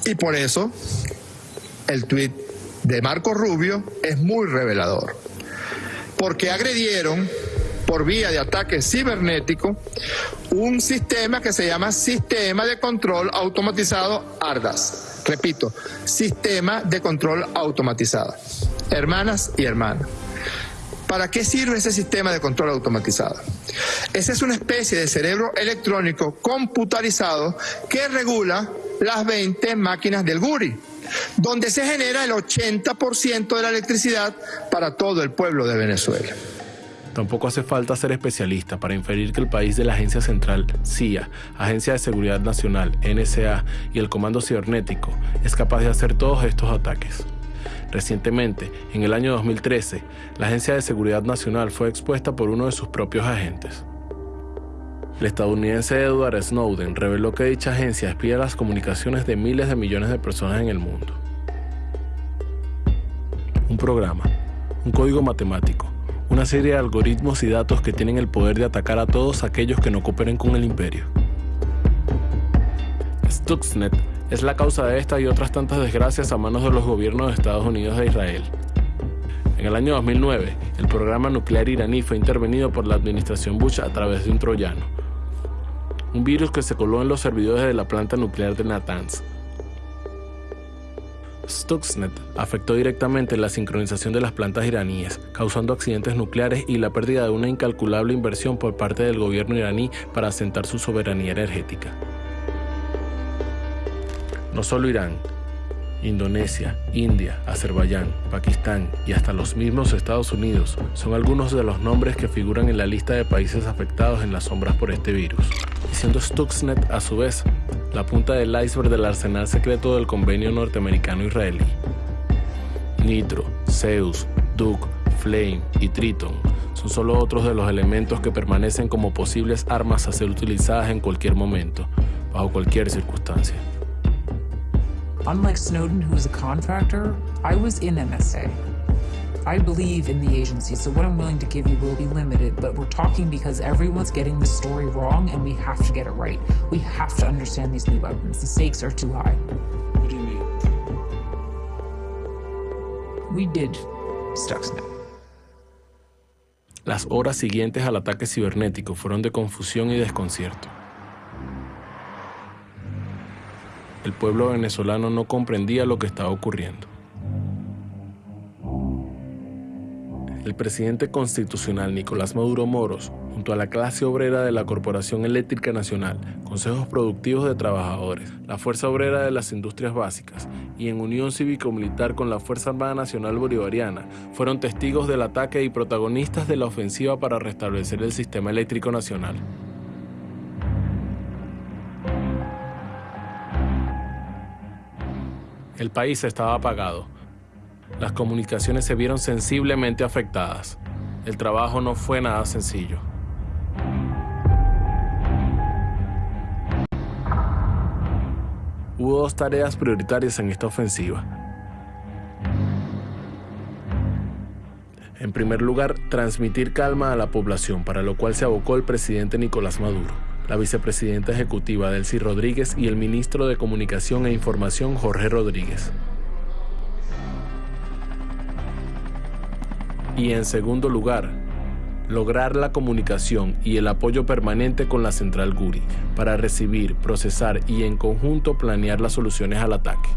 Y por eso el tuit de Marco Rubio es muy revelador, porque agredieron por vía de ataque cibernético un sistema que se llama Sistema de Control Automatizado ARDAS. Repito, Sistema de Control Automatizado. Hermanas y hermanos. ¿Para qué sirve ese sistema de control automatizado? Esa es una especie de cerebro electrónico computarizado que regula las 20 máquinas del Guri, donde se genera el 80% de la electricidad para todo el pueblo de Venezuela. Tampoco hace falta ser especialista para inferir que el país de la Agencia Central, CIA, Agencia de Seguridad Nacional, NSA y el Comando Cibernético es capaz de hacer todos estos ataques. Recientemente, en el año 2013, la Agencia de Seguridad Nacional fue expuesta por uno de sus propios agentes. El estadounidense Edward Snowden reveló que dicha agencia espía las comunicaciones de miles de millones de personas en el mundo. Un programa, un código matemático, una serie de algoritmos y datos que tienen el poder de atacar a todos aquellos que no cooperen con el imperio. Stuxnet es la causa de esta y otras tantas desgracias a manos de los gobiernos de Estados Unidos e Israel. En el año 2009, el programa nuclear iraní fue intervenido por la administración Bush a través de un troyano, un virus que se coló en los servidores de la planta nuclear de Natanz. Stuxnet afectó directamente la sincronización de las plantas iraníes, causando accidentes nucleares y la pérdida de una incalculable inversión por parte del gobierno iraní para asentar su soberanía energética. No solo Irán, Indonesia, India, Azerbaiyán, Pakistán y hasta los mismos Estados Unidos son algunos de los nombres que figuran en la lista de países afectados en las sombras por este virus, y siendo Stuxnet a su vez la punta del iceberg del arsenal secreto del convenio norteamericano-israelí. Nitro, Zeus, Duke, Flame y Triton son solo otros de los elementos que permanecen como posibles armas a ser utilizadas en cualquier momento, bajo cualquier circunstancia. Unlike Snowden, who was a contractor, I was in NSA. I believe in the agency, so what I'm willing to give you will be limited, but we're talking because everyone's getting the story wrong and we have to get it right. We have to understand these new weapons. The stakes are too high. What do you mean? We did Stuxnet. Las horas siguientes al ataque cibernético fueron de confusión y desconcierto. El pueblo venezolano no comprendía lo que estaba ocurriendo. El presidente constitucional Nicolás Maduro Moros, junto a la clase obrera de la Corporación Eléctrica Nacional, consejos productivos de trabajadores, la Fuerza Obrera de las Industrias Básicas y en unión cívico-militar con la Fuerza Armada Nacional Bolivariana, fueron testigos del ataque y protagonistas de la ofensiva para restablecer el sistema eléctrico nacional. El país estaba apagado. Las comunicaciones se vieron sensiblemente afectadas. El trabajo no fue nada sencillo. Hubo dos tareas prioritarias en esta ofensiva. En primer lugar, transmitir calma a la población, para lo cual se abocó el presidente Nicolás Maduro, la vicepresidenta ejecutiva Delcy Rodríguez y el ministro de Comunicación e Información Jorge Rodríguez. Y en segundo lugar, lograr la comunicación y el apoyo permanente con la central Guri para recibir, procesar y en conjunto planear las soluciones al ataque.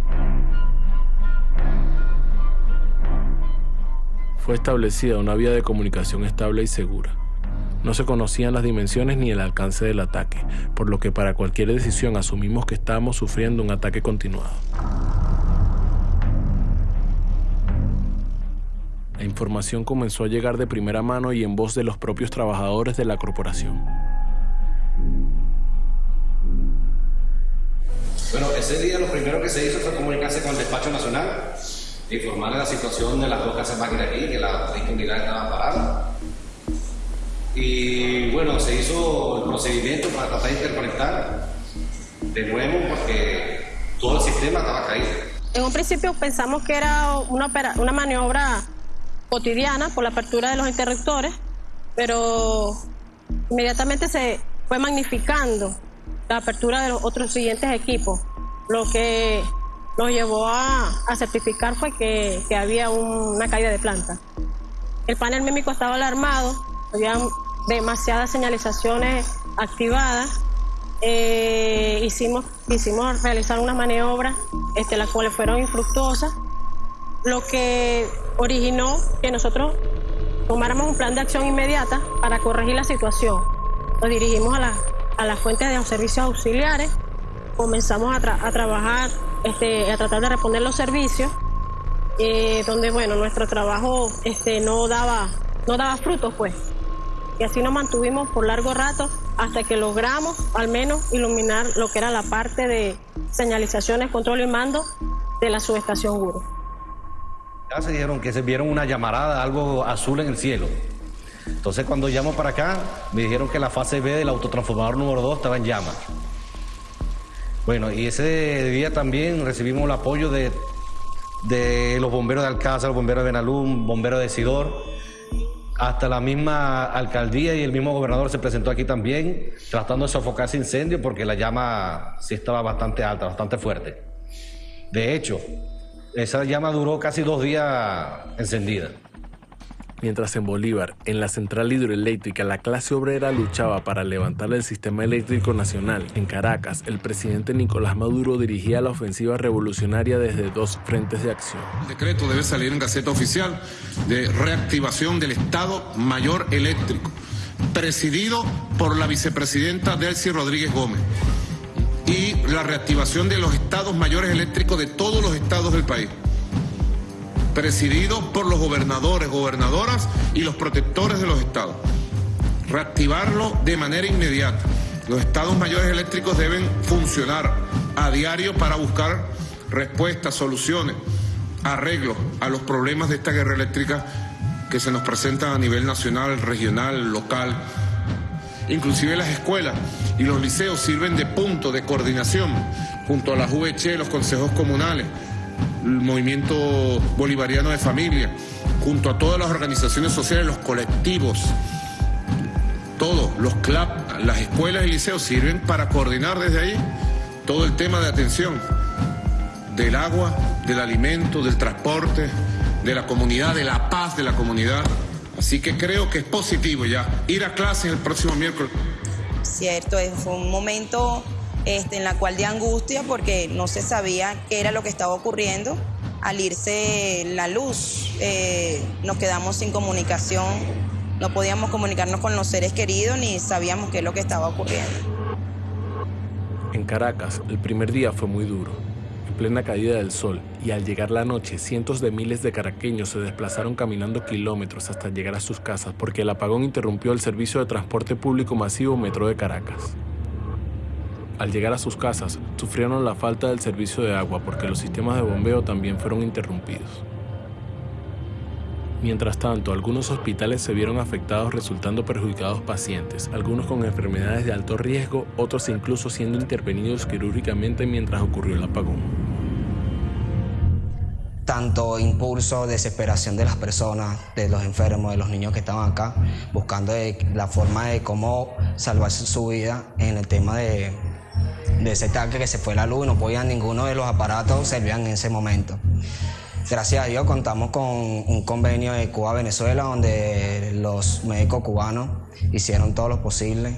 Fue establecida una vía de comunicación estable y segura. No se conocían las dimensiones ni el alcance del ataque, por lo que para cualquier decisión asumimos que estábamos sufriendo un ataque continuado. La información comenzó a llegar de primera mano y en voz de los propios trabajadores de la corporación. Bueno, ese día lo primero que se hizo fue comunicarse con el despacho nacional, informarle la situación de las dos casas máquinas aquí, que la disponibilidad estaba parada. Y bueno, se hizo el procedimiento para tratar de interconectar de nuevo porque todo el sistema estaba caído. En un principio pensamos que era una, una maniobra cotidiana por la apertura de los interruptores, pero inmediatamente se fue magnificando la apertura de los otros siguientes equipos, lo que nos llevó a, certificar fue que, que había un, una caída de planta. El panel mímico estaba alarmado, había demasiadas señalizaciones activadas. Eh, hicimos, hicimos realizar una maniobra, este, las cuales fueron infructuosas, lo que originó que nosotros tomáramos un plan de acción inmediata para corregir la situación. Nos dirigimos a la, a las fuentes de los servicios auxiliares, comenzamos a trabajar, este, a tratar de responder los servicios, eh, donde bueno, nuestro trabajo este, no, daba, no daba frutos pues. Y así nos mantuvimos por largo rato hasta que logramos al menos iluminar lo que era la parte de señalizaciones, control y mando de la subestación Guru. Ya se dijeron que se vieron una llamarada, algo azul en el cielo. Entonces cuando llamo para acá, me dijeron que la fase B del autotransformador número 2 estaba en llamas. Bueno, y ese día también recibimos el apoyo de, de los bomberos de Alcázar, los bomberos de Benalún, bomberos de Sidor. Hasta la misma alcaldía y el mismo gobernador se presentó aquí también, tratando de sofocar ese incendio porque la llama sí estaba bastante alta, bastante fuerte. De hecho, esa llama duró casi dos días encendida. Mientras en Bolívar, en la central hidroeléctrica, la clase obrera luchaba para levantar el sistema eléctrico nacional, en Caracas, el presidente Nicolás Maduro dirigía la ofensiva revolucionaria desde dos frentes de acción. El decreto debe salir en Gaceta Oficial de reactivación del Estado Mayor Eléctrico, presidido por la vicepresidenta Delcy Rodríguez Gómez, y la reactivación de los Estados Mayores Eléctricos de todos los estados del país presidido por los gobernadores, gobernadoras y los protectores de los estados. Reactivarlo de manera inmediata. Los estados mayores eléctricos deben funcionar a diario para buscar respuestas, soluciones, arreglos a los problemas de esta guerra eléctrica que se nos presentan a nivel nacional, regional, local. Inclusive las escuelas y los liceos sirven de punto de coordinación junto a la VH, los consejos comunales, el movimiento bolivariano de familia, junto a todas las organizaciones sociales, los colectivos, todos, los CLAP, las escuelas y liceos sirven para coordinar desde ahí todo el tema de atención del agua, del alimento, del transporte, de la comunidad, de la paz de la comunidad. Así que creo que es positivo ya ir a clases el próximo miércoles. Cierto, fue un momento este, en la cual de angustia porque no se sabía qué era lo que estaba ocurriendo. Al irse la luz, eh, nos quedamos sin comunicación, no podíamos comunicarnos con los seres queridos ni sabíamos qué es lo que estaba ocurriendo. En Caracas, el primer día fue muy duro, en plena caída del sol, y al llegar la noche, cientos de miles de caraqueños se desplazaron caminando kilómetros hasta llegar a sus casas porque el apagón interrumpió el servicio de transporte público masivo Metro de Caracas. Al llegar a sus casas, sufrieron la falta del servicio de agua porque los sistemas de bombeo también fueron interrumpidos. Mientras tanto, algunos hospitales se vieron afectados resultando perjudicados pacientes, algunos con enfermedades de alto riesgo, otros incluso siendo intervenidos quirúrgicamente mientras ocurrió el apagón. Tanto impulso, desesperación de las personas, de los enfermos, de los niños que estaban acá, buscando la forma de cómo salvar su vida en el tema de, de ese tanque que se fue la luz y no podían ninguno de los aparatos servían en ese momento. Gracias a Dios contamos con un convenio de Cuba-Venezuela donde los médicos cubanos hicieron todo lo posible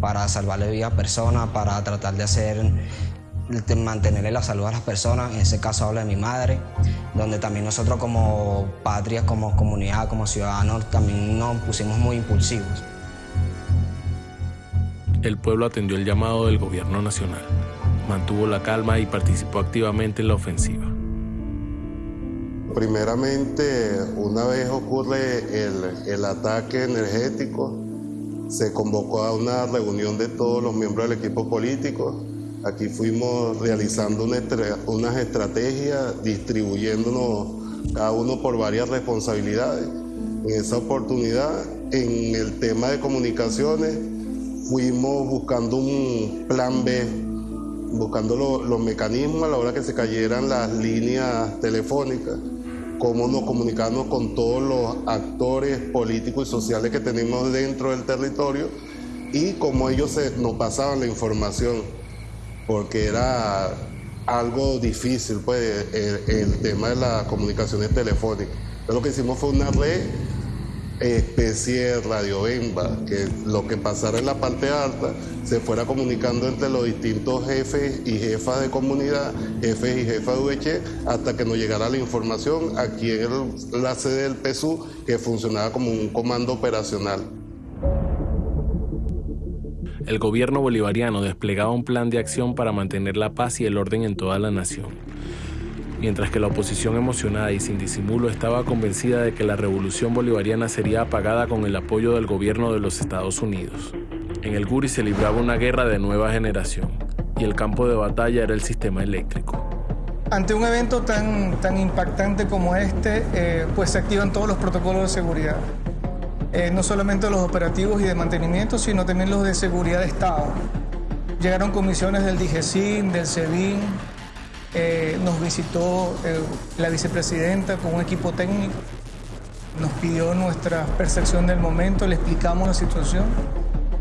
para salvarle vida a personas, para tratar de hacer mantenerle la salud a las personas, en ese caso hablo de mi madre, donde también nosotros como patria, como comunidad, como ciudadanos, también nos pusimos muy impulsivos el pueblo atendió el llamado del gobierno nacional, mantuvo la calma y participó activamente en la ofensiva. Primeramente, una vez ocurre el, el ataque energético, se convocó a una reunión de todos los miembros del equipo político. Aquí fuimos realizando una, unas estrategias, distribuyéndonos cada uno por varias responsabilidades. En esa oportunidad, en el tema de comunicaciones, fuimos buscando un plan B, buscando los mecanismos a la hora que se cayeran las líneas telefónicas, cómo nos comunicamos con todos los actores políticos y sociales que tenemos dentro del territorio y cómo ellos nos pasaban la información, porque era algo difícil, pues, el, tema de las comunicaciones telefónicas. Lo que hicimos fue una red especie de radiobemba, que lo que pasara en la parte alta se fuera comunicando entre los distintos jefes y jefas de comunidad, jefes y jefas de VH, hasta que nos llegara la información aquí en la sede del PSU, que funcionaba como un comando operacional. El gobierno bolivariano desplegaba un plan de acción para mantener la paz y el orden en toda la nación mientras que la oposición emocionada y sin disimulo estaba convencida de que la revolución bolivariana sería apagada con el apoyo del gobierno de los Estados Unidos. En el Guri se libraba una guerra de nueva generación y el campo de batalla era el sistema eléctrico. Ante un evento tan, tan impactante como este, eh, pues se activan todos los protocolos de seguridad. Eh, no solamente los operativos y de mantenimiento, sino también los de seguridad de Estado. Llegaron comisiones del DIGESIN, del SEBIN, eh, nos visitó eh, la vicepresidenta con un equipo técnico, nos pidió nuestra percepción del momento, le explicamos la situación,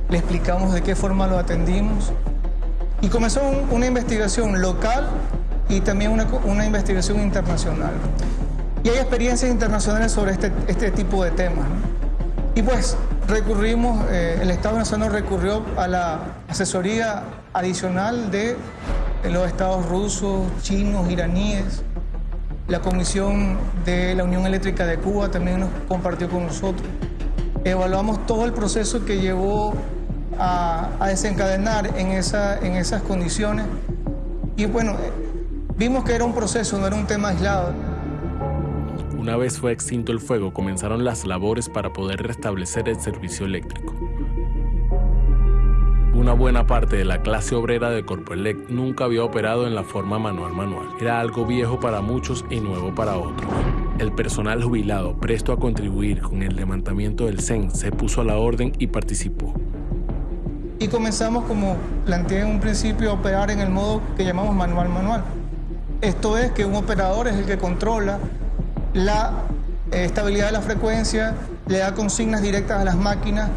le explicamos de qué forma lo atendimos y comenzó una investigación local y también una, una investigación internacional. Y hay experiencias internacionales sobre este, este tipo de temas. Y pues recurrimos, eh, el Estado venezolano recurrió a la asesoría adicional de los estados rusos, chinos, iraníes. La Comisión de la Unión Eléctrica de Cuba también nos compartió con nosotros. Evaluamos todo el proceso que llevó a, a desencadenar en, esa, en esas condiciones y bueno, vimos que era un proceso, no era un tema aislado. Una vez fue extinto el fuego, comenzaron las labores para poder restablecer el servicio eléctrico. Una buena parte de la clase obrera de Corpoelec nunca había operado en la forma manual manual. Era algo viejo para muchos y nuevo para otros. El personal jubilado, presto a contribuir con el levantamiento del CEN, se puso a la orden y participó. Y comenzamos, como planteé en un principio, a operar en el modo que llamamos manual manual. Esto es que un operador es el que controla la eh, estabilidad de la frecuencia, le da consignas directas a las máquinas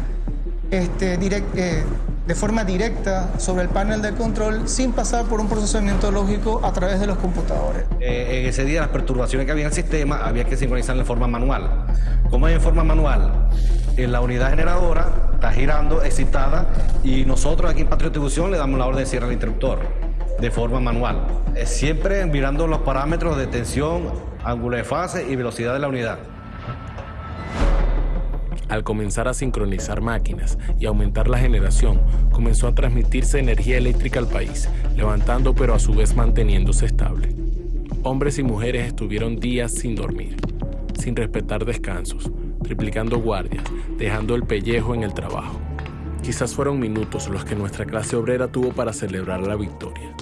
este, eh, de forma directa sobre el panel de control sin pasar por un procesamiento lógico a través de los computadores. Eh, en ese día las perturbaciones que había en el sistema había que sincronizar en forma manual. ¿Cómo es en forma manual? En la unidad generadora está girando, excitada, y nosotros aquí en Patria le damos la orden de cierre al interruptor de forma manual. Siempre mirando los parámetros de tensión, ángulo de fase y velocidad de la unidad. Al comenzar a sincronizar máquinas y aumentar la generación, comenzó a transmitirse energía eléctrica al país, levantando pero a su vez manteniéndose estable. Hombres y mujeres estuvieron días sin dormir, sin respetar descansos, triplicando guardias, dejando el pellejo en el trabajo. Quizás fueron minutos los que nuestra clase obrera tuvo para celebrar la victoria.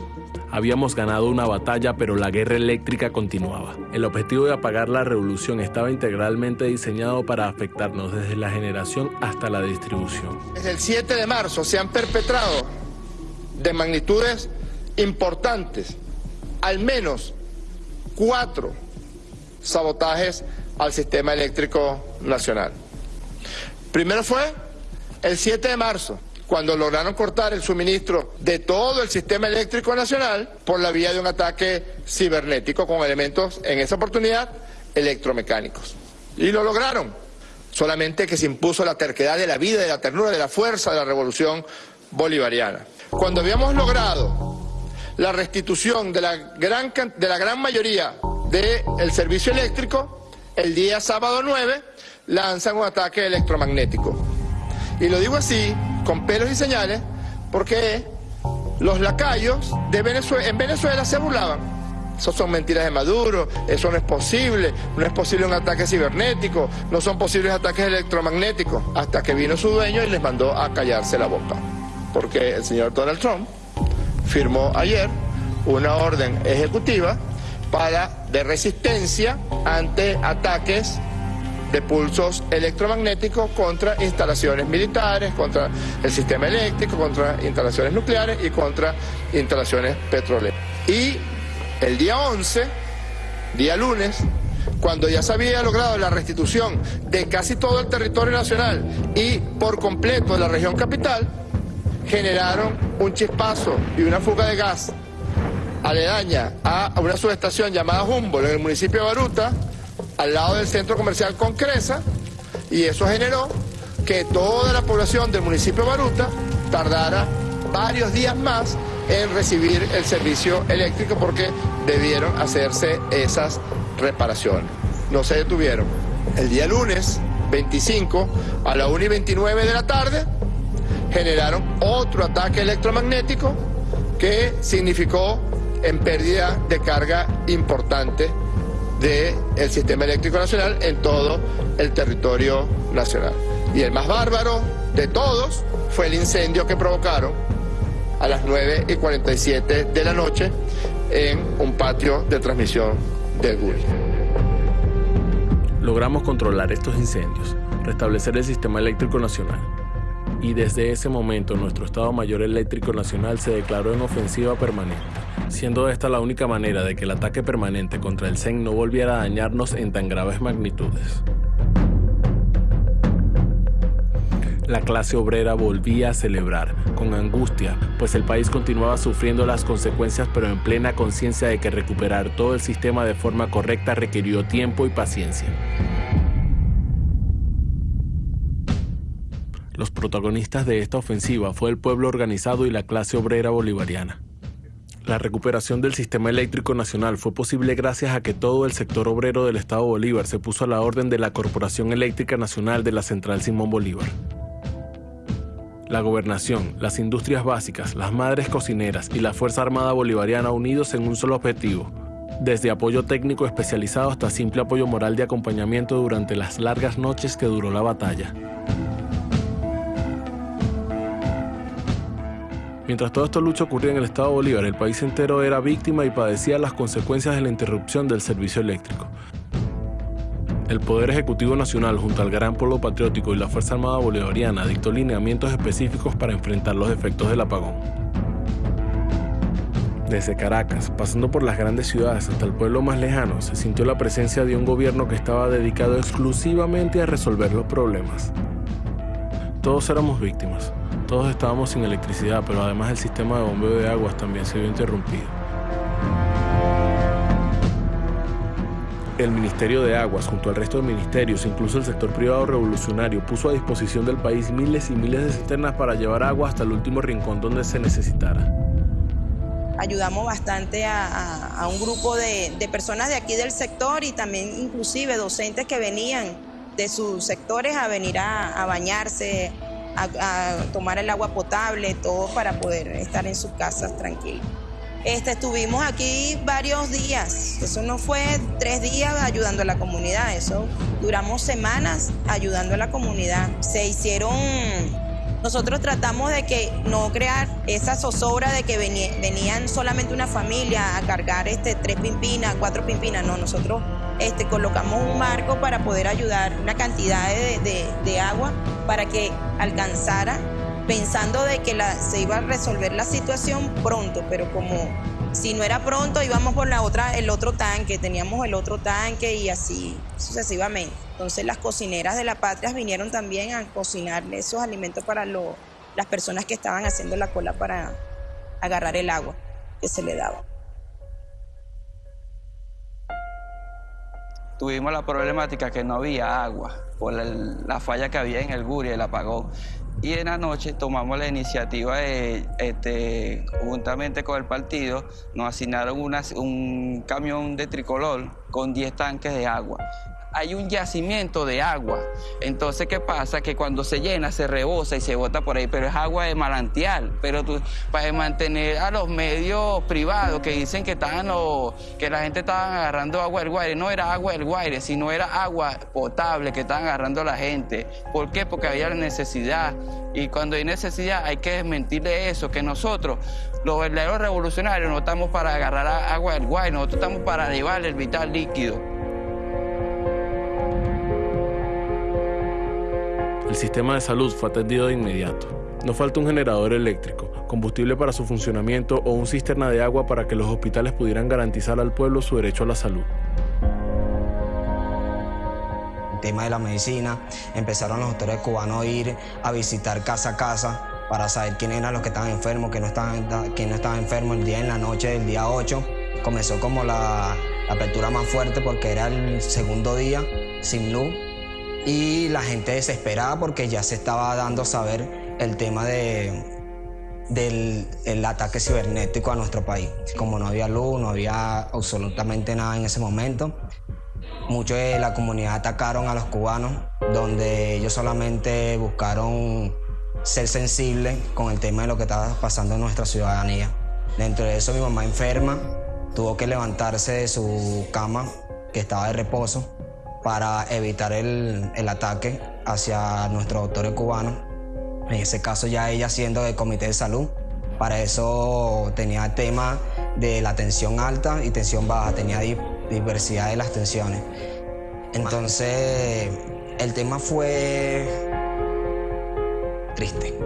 Habíamos ganado una batalla, pero la guerra eléctrica continuaba. El objetivo de apagar la revolución estaba integralmente diseñado para afectarnos desde la generación hasta la distribución. Desde el 7 de marzo se han perpetrado de magnitudes importantes, al menos cuatro sabotajes al sistema eléctrico nacional. Primero fue el 7 de marzo, cuando lograron cortar el suministro de todo el sistema eléctrico nacional por la vía de un ataque cibernético con elementos, en esa oportunidad, electromecánicos. Y lo lograron, solamente que se impuso la terquedad de la vida, de la ternura, de la fuerza de la revolución bolivariana. Cuando habíamos logrado la restitución de la gran, de la gran mayoría del servicio eléctrico, el día sábado 9 lanzan un ataque electromagnético. Y lo digo así, con pelos y señales, porque los lacayos de Venezuela, en Venezuela se burlaban. Eso son mentiras de Maduro, eso no es posible, no es posible un ataque cibernético, no son posibles ataques electromagnéticos, hasta que vino su dueño y les mandó a callarse la boca. Porque el señor Donald Trump firmó ayer una orden ejecutiva para de resistencia ante ataques de pulsos electromagnéticos contra instalaciones militares, contra el sistema eléctrico, contra instalaciones nucleares y contra instalaciones petroleras. Y el día 11, día lunes, cuando ya se había logrado la restitución de casi todo el territorio nacional y por completo la región capital, generaron un chispazo y una fuga de gas aledaña a una subestación llamada Humboldt en el municipio de Baruta, al lado del centro comercial Concresa, y eso generó que toda la población del municipio Baruta tardara varios días más en recibir el servicio eléctrico porque debieron hacerse esas reparaciones. No se detuvieron. El día lunes 25 a la 1 y 29 de la tarde generaron otro ataque electromagnético que significó en pérdida de carga importante del sistema eléctrico nacional en todo el territorio nacional. Y el más bárbaro de todos fue el incendio que provocaron a las 9 y 47 de la noche en un patio de transmisión del GUI. Logramos controlar estos incendios, restablecer el sistema eléctrico nacional. Y desde ese momento nuestro Estado Mayor Eléctrico Nacional se declaró en ofensiva permanente siendo esta la única manera de que el ataque permanente contra el CEN no volviera a dañarnos en tan graves magnitudes. la clase obrera volvía a celebrar, con angustia, pues el país continuaba sufriendo las consecuencias pero en plena conciencia de que recuperar todo el sistema de forma correcta requirió tiempo y paciencia. Los protagonistas de esta ofensiva fue el pueblo organizado y la clase obrera bolivariana. La recuperación del sistema eléctrico nacional fue posible gracias a que todo el sector obrero del Estado Bolívar se puso a la orden de la Corporación Eléctrica Nacional de la Central Simón Bolívar. La gobernación, las industrias básicas, las madres cocineras y la Fuerza Armada Bolivariana unidos en un solo objetivo, desde apoyo técnico especializado hasta simple apoyo moral de acompañamiento durante las largas noches que duró la batalla. Mientras todo esto lucha ocurría en el estado Bolívar, el país entero era víctima y padecía las consecuencias de la interrupción del servicio eléctrico. El Poder Ejecutivo Nacional, junto al Gran Pueblo Patriótico y la Fuerza Armada Bolivariana, dictó lineamientos específicos para enfrentar los efectos del apagón. Desde Caracas, pasando por las grandes ciudades hasta el pueblo más lejano, se sintió la presencia de un gobierno que estaba dedicado exclusivamente a resolver los problemas. Todos éramos víctimas, todos estábamos sin electricidad, pero además el sistema de bombeo de aguas también se vio interrumpido. El Ministerio de Aguas, junto al resto de ministerios, incluso el sector privado revolucionario, puso a disposición del país miles y miles de cisternas para llevar agua hasta el último rincón donde se necesitara. Ayudamos bastante a, un grupo de, personas de aquí del sector y también inclusive docentes que venían de sus sectores a venir a bañarse, a, tomar el agua potable, todo para poder estar en sus casas tranquilos. Este, estuvimos aquí varios días, eso no fue tres días ayudando a la comunidad, eso duramos semanas ayudando a la comunidad. Se hicieron, nosotros tratamos de que no crear esa zozobra de que venían solamente una familia a cargar este, tres pimpinas, cuatro pimpinas, no, nosotros este, colocamos un marco para poder ayudar una cantidad de, agua para que alcanzara, pensando de que se iba a resolver la situación pronto, pero como si no era pronto íbamos por la otra, el otro tanque, teníamos el otro tanque y así sucesivamente. Entonces las cocineras de la patria vinieron también a cocinar esos alimentos para las personas que estaban haciendo la cola para agarrar el agua que se le daba. Tuvimos la problemática que no había agua por la falla que había en el Guria, el apagón. Y en la noche tomamos la iniciativa de, este, juntamente con el partido, nos asignaron un camión de tricolor con 10 tanques de agua hay un yacimiento de agua. Entonces, ¿qué pasa? Que cuando se llena, se rebosa y se bota por ahí, pero es agua de manantial. Pero tú, para mantener a los medios privados que dicen que, estaban que la gente estaba agarrando agua del Guaire, no era agua del Guaire, sino era agua potable que estaban agarrando la gente. ¿Por qué? Porque había necesidad. Y cuando hay necesidad hay que desmentirle eso, que nosotros, los verdaderos revolucionarios, no estamos para agarrar agua del Guaire, nosotros estamos para llevarle el vital líquido. El sistema de salud fue atendido de inmediato. No falta un generador eléctrico, combustible para su funcionamiento o un cisterna de agua para que los hospitales pudieran garantizar al pueblo su derecho a la salud. El tema de la medicina, empezaron los doctores cubanos a ir a visitar casa a casa para saber quién eran los que estaban enfermos, quién no estaban, quién no estaba enfermo el día en la noche del día 8. Comenzó como la apertura más fuerte porque era el segundo día sin luz y la gente desesperada porque ya se estaba dando a saber el tema de, del ataque cibernético a nuestro país. Como no había luz, no había absolutamente nada en ese momento, muchos de la comunidad atacaron a los cubanos, donde ellos solamente buscaron ser sensibles con el tema de lo que estaba pasando en nuestra ciudadanía. Dentro de eso mi mamá enferma, tuvo que levantarse de su cama, que estaba de reposo, para evitar el, ataque hacia nuestros doctores cubanos. En ese caso ya ella siendo del comité de salud. Para eso tenía el tema de la tensión alta y tensión baja, tenía diversidad de las tensiones. Entonces el tema fue triste.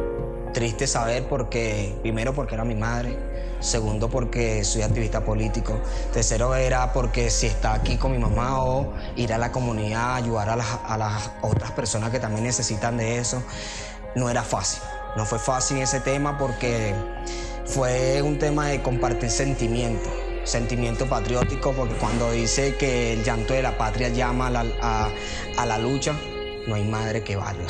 Triste saber porque, primero porque era mi madre, Segundo, porque soy activista político. Tercero, era porque si está aquí con mi mamá o ir a la comunidad, ayudar a las, otras personas que también necesitan de eso. no era fácil. No fue fácil ese tema porque fue un tema de compartir sentimientos, sentimiento patriótico, porque cuando dice que el llanto de la patria llama a la, lucha, no hay madre que valga,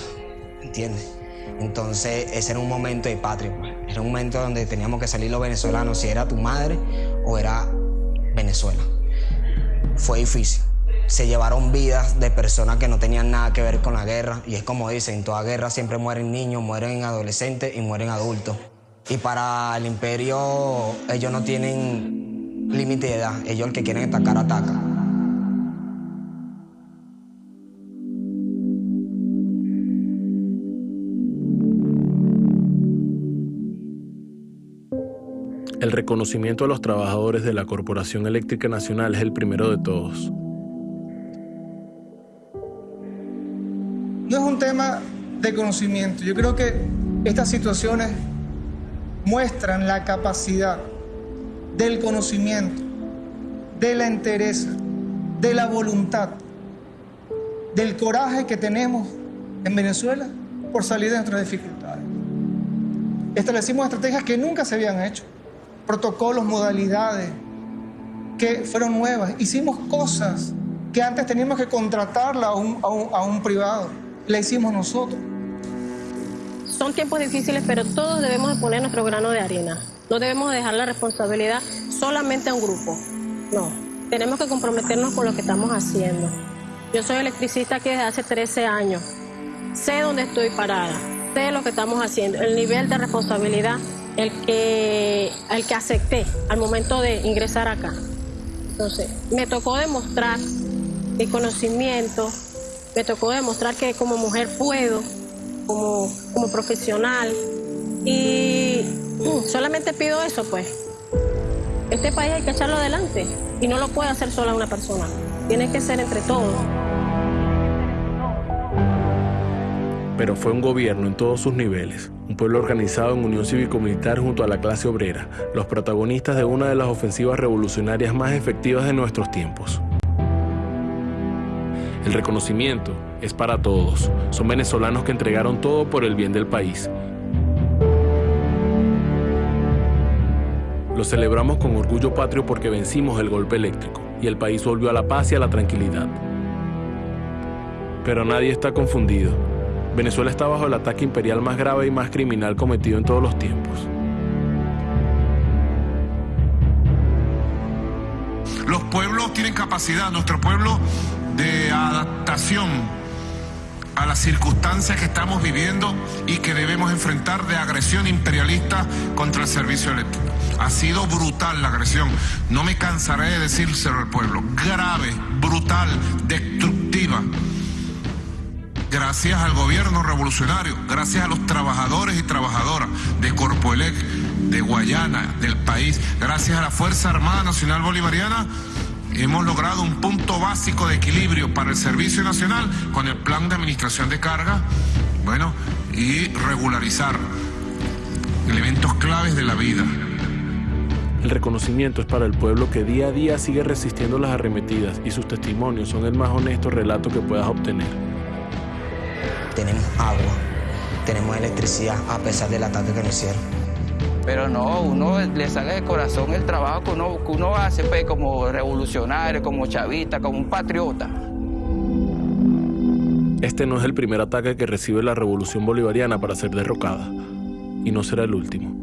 ¿entiendes? Entonces ese era un momento de patria, pues. era un momento donde teníamos que salir los venezolanos, si era tu madre o era Venezuela. Fue difícil. Se llevaron vidas de personas que no tenían nada que ver con la guerra y es como dicen, en toda guerra siempre mueren niños, mueren adolescentes y mueren adultos. Y para el imperio ellos no tienen límite de edad, ellos el que quieren atacar, ataca. El reconocimiento a los trabajadores de la Corporación Eléctrica Nacional es el primero de todos. No es un tema de conocimiento. Yo creo que estas situaciones muestran la capacidad del conocimiento, de la entereza, de la voluntad, del coraje que tenemos en Venezuela por salir de nuestras dificultades. Establecimos estrategias que nunca se habían hecho, protocolos, modalidades que fueron nuevas. Hicimos cosas que antes teníamos que contratarla a un, a un, privado. La hicimos nosotros. Son tiempos difíciles, pero todos debemos de poner nuestro grano de arena. No debemos dejar la responsabilidad solamente a un grupo. No, tenemos que comprometernos con lo que estamos haciendo. Yo soy electricista aquí desde hace 13 años. Sé dónde estoy parada, sé lo que estamos haciendo, el nivel de responsabilidad, el que, el que acepté al momento de ingresar acá. Entonces, me tocó demostrar mi conocimiento, me tocó demostrar que como mujer puedo, como, como profesional. Y uh, solamente pido eso, pues. Este país hay que echarlo adelante y no lo puede hacer sola una persona. Tiene que ser entre todos. Pero fue un gobierno en todos sus niveles, un pueblo organizado en unión cívico-militar junto a la clase obrera, los protagonistas de una de las ofensivas revolucionarias más efectivas de nuestros tiempos. El reconocimiento es para todos. Son venezolanos que entregaron todo por el bien del país. Lo celebramos con orgullo patrio porque vencimos el golpe eléctrico y el país volvió a la paz y a la tranquilidad. Pero nadie está confundido. Venezuela está bajo el ataque imperial más grave y más criminal cometido en todos los tiempos. Los pueblos tienen capacidad, nuestro pueblo, de adaptación a las circunstancias que estamos viviendo y que debemos enfrentar de agresión imperialista contra el servicio eléctrico. Ha sido brutal la agresión, no me cansaré de decírselo al pueblo, grave, brutal, destructiva. Gracias al gobierno revolucionario, gracias a los trabajadores y trabajadoras de Corpoelec, de Guayana, del país, gracias a la Fuerza Armada Nacional Bolivariana, hemos logrado un punto básico de equilibrio para el Servicio Nacional con el plan de administración de carga, bueno, y regularizar elementos claves de la vida. El reconocimiento es para el pueblo que día a día sigue resistiendo las arremetidas y sus testimonios son el más honesto relato que puedas obtener. Tenemos agua, tenemos electricidad a pesar del ataque que nos hicieron. Pero no, uno le sale de corazón el trabajo que uno, que uno hace pues, como revolucionario, como chavista, como un patriota. Este no es el primer ataque que recibe la revolución bolivariana para ser derrocada, y no será el último.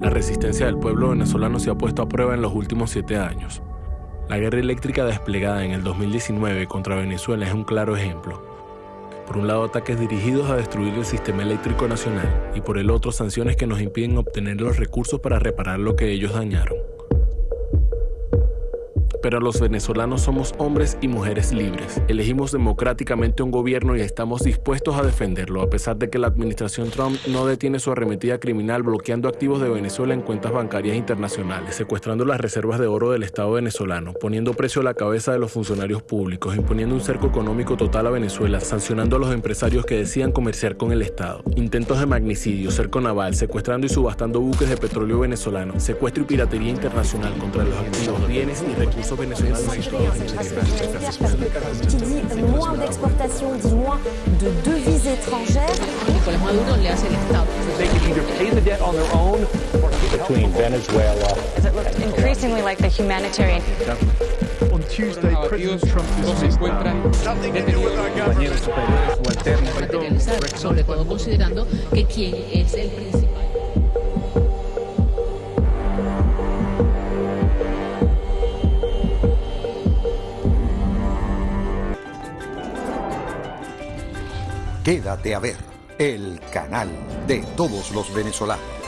La resistencia del pueblo venezolano se ha puesto a prueba en los últimos siete años. La guerra eléctrica desplegada en el 2019 contra Venezuela es un claro ejemplo. Por un lado, ataques dirigidos a destruir el sistema eléctrico nacional y por el otro, sanciones que nos impiden obtener los recursos para reparar lo que ellos dañaron. Pero los venezolanos somos hombres y mujeres libres. Elegimos democráticamente un gobierno y estamos dispuestos a defenderlo, a pesar de que la administración Trump no detiene su arremetida criminal bloqueando activos de Venezuela en cuentas bancarias internacionales, secuestrando las reservas de oro del Estado venezolano, poniendo precio a la cabeza de los funcionarios públicos, imponiendo un cerco económico total a Venezuela, sancionando a los empresarios que decían comerciar con el Estado, intentos de magnicidio, cerco naval, secuestrando y subastando buques de petróleo venezolano, secuestro y piratería internacional contra los activos, bienes y recursos. Qui dit moins d'exportation, dit moins de devises étrangères. Nicolás Maduro le hace el Estado. between Venezuela Increasingly like the humanitarian. On Tuesday, President Trump materializar, sobre todo considerando que quien es el principal. Quédate a ver el canal de todos los venezolanos.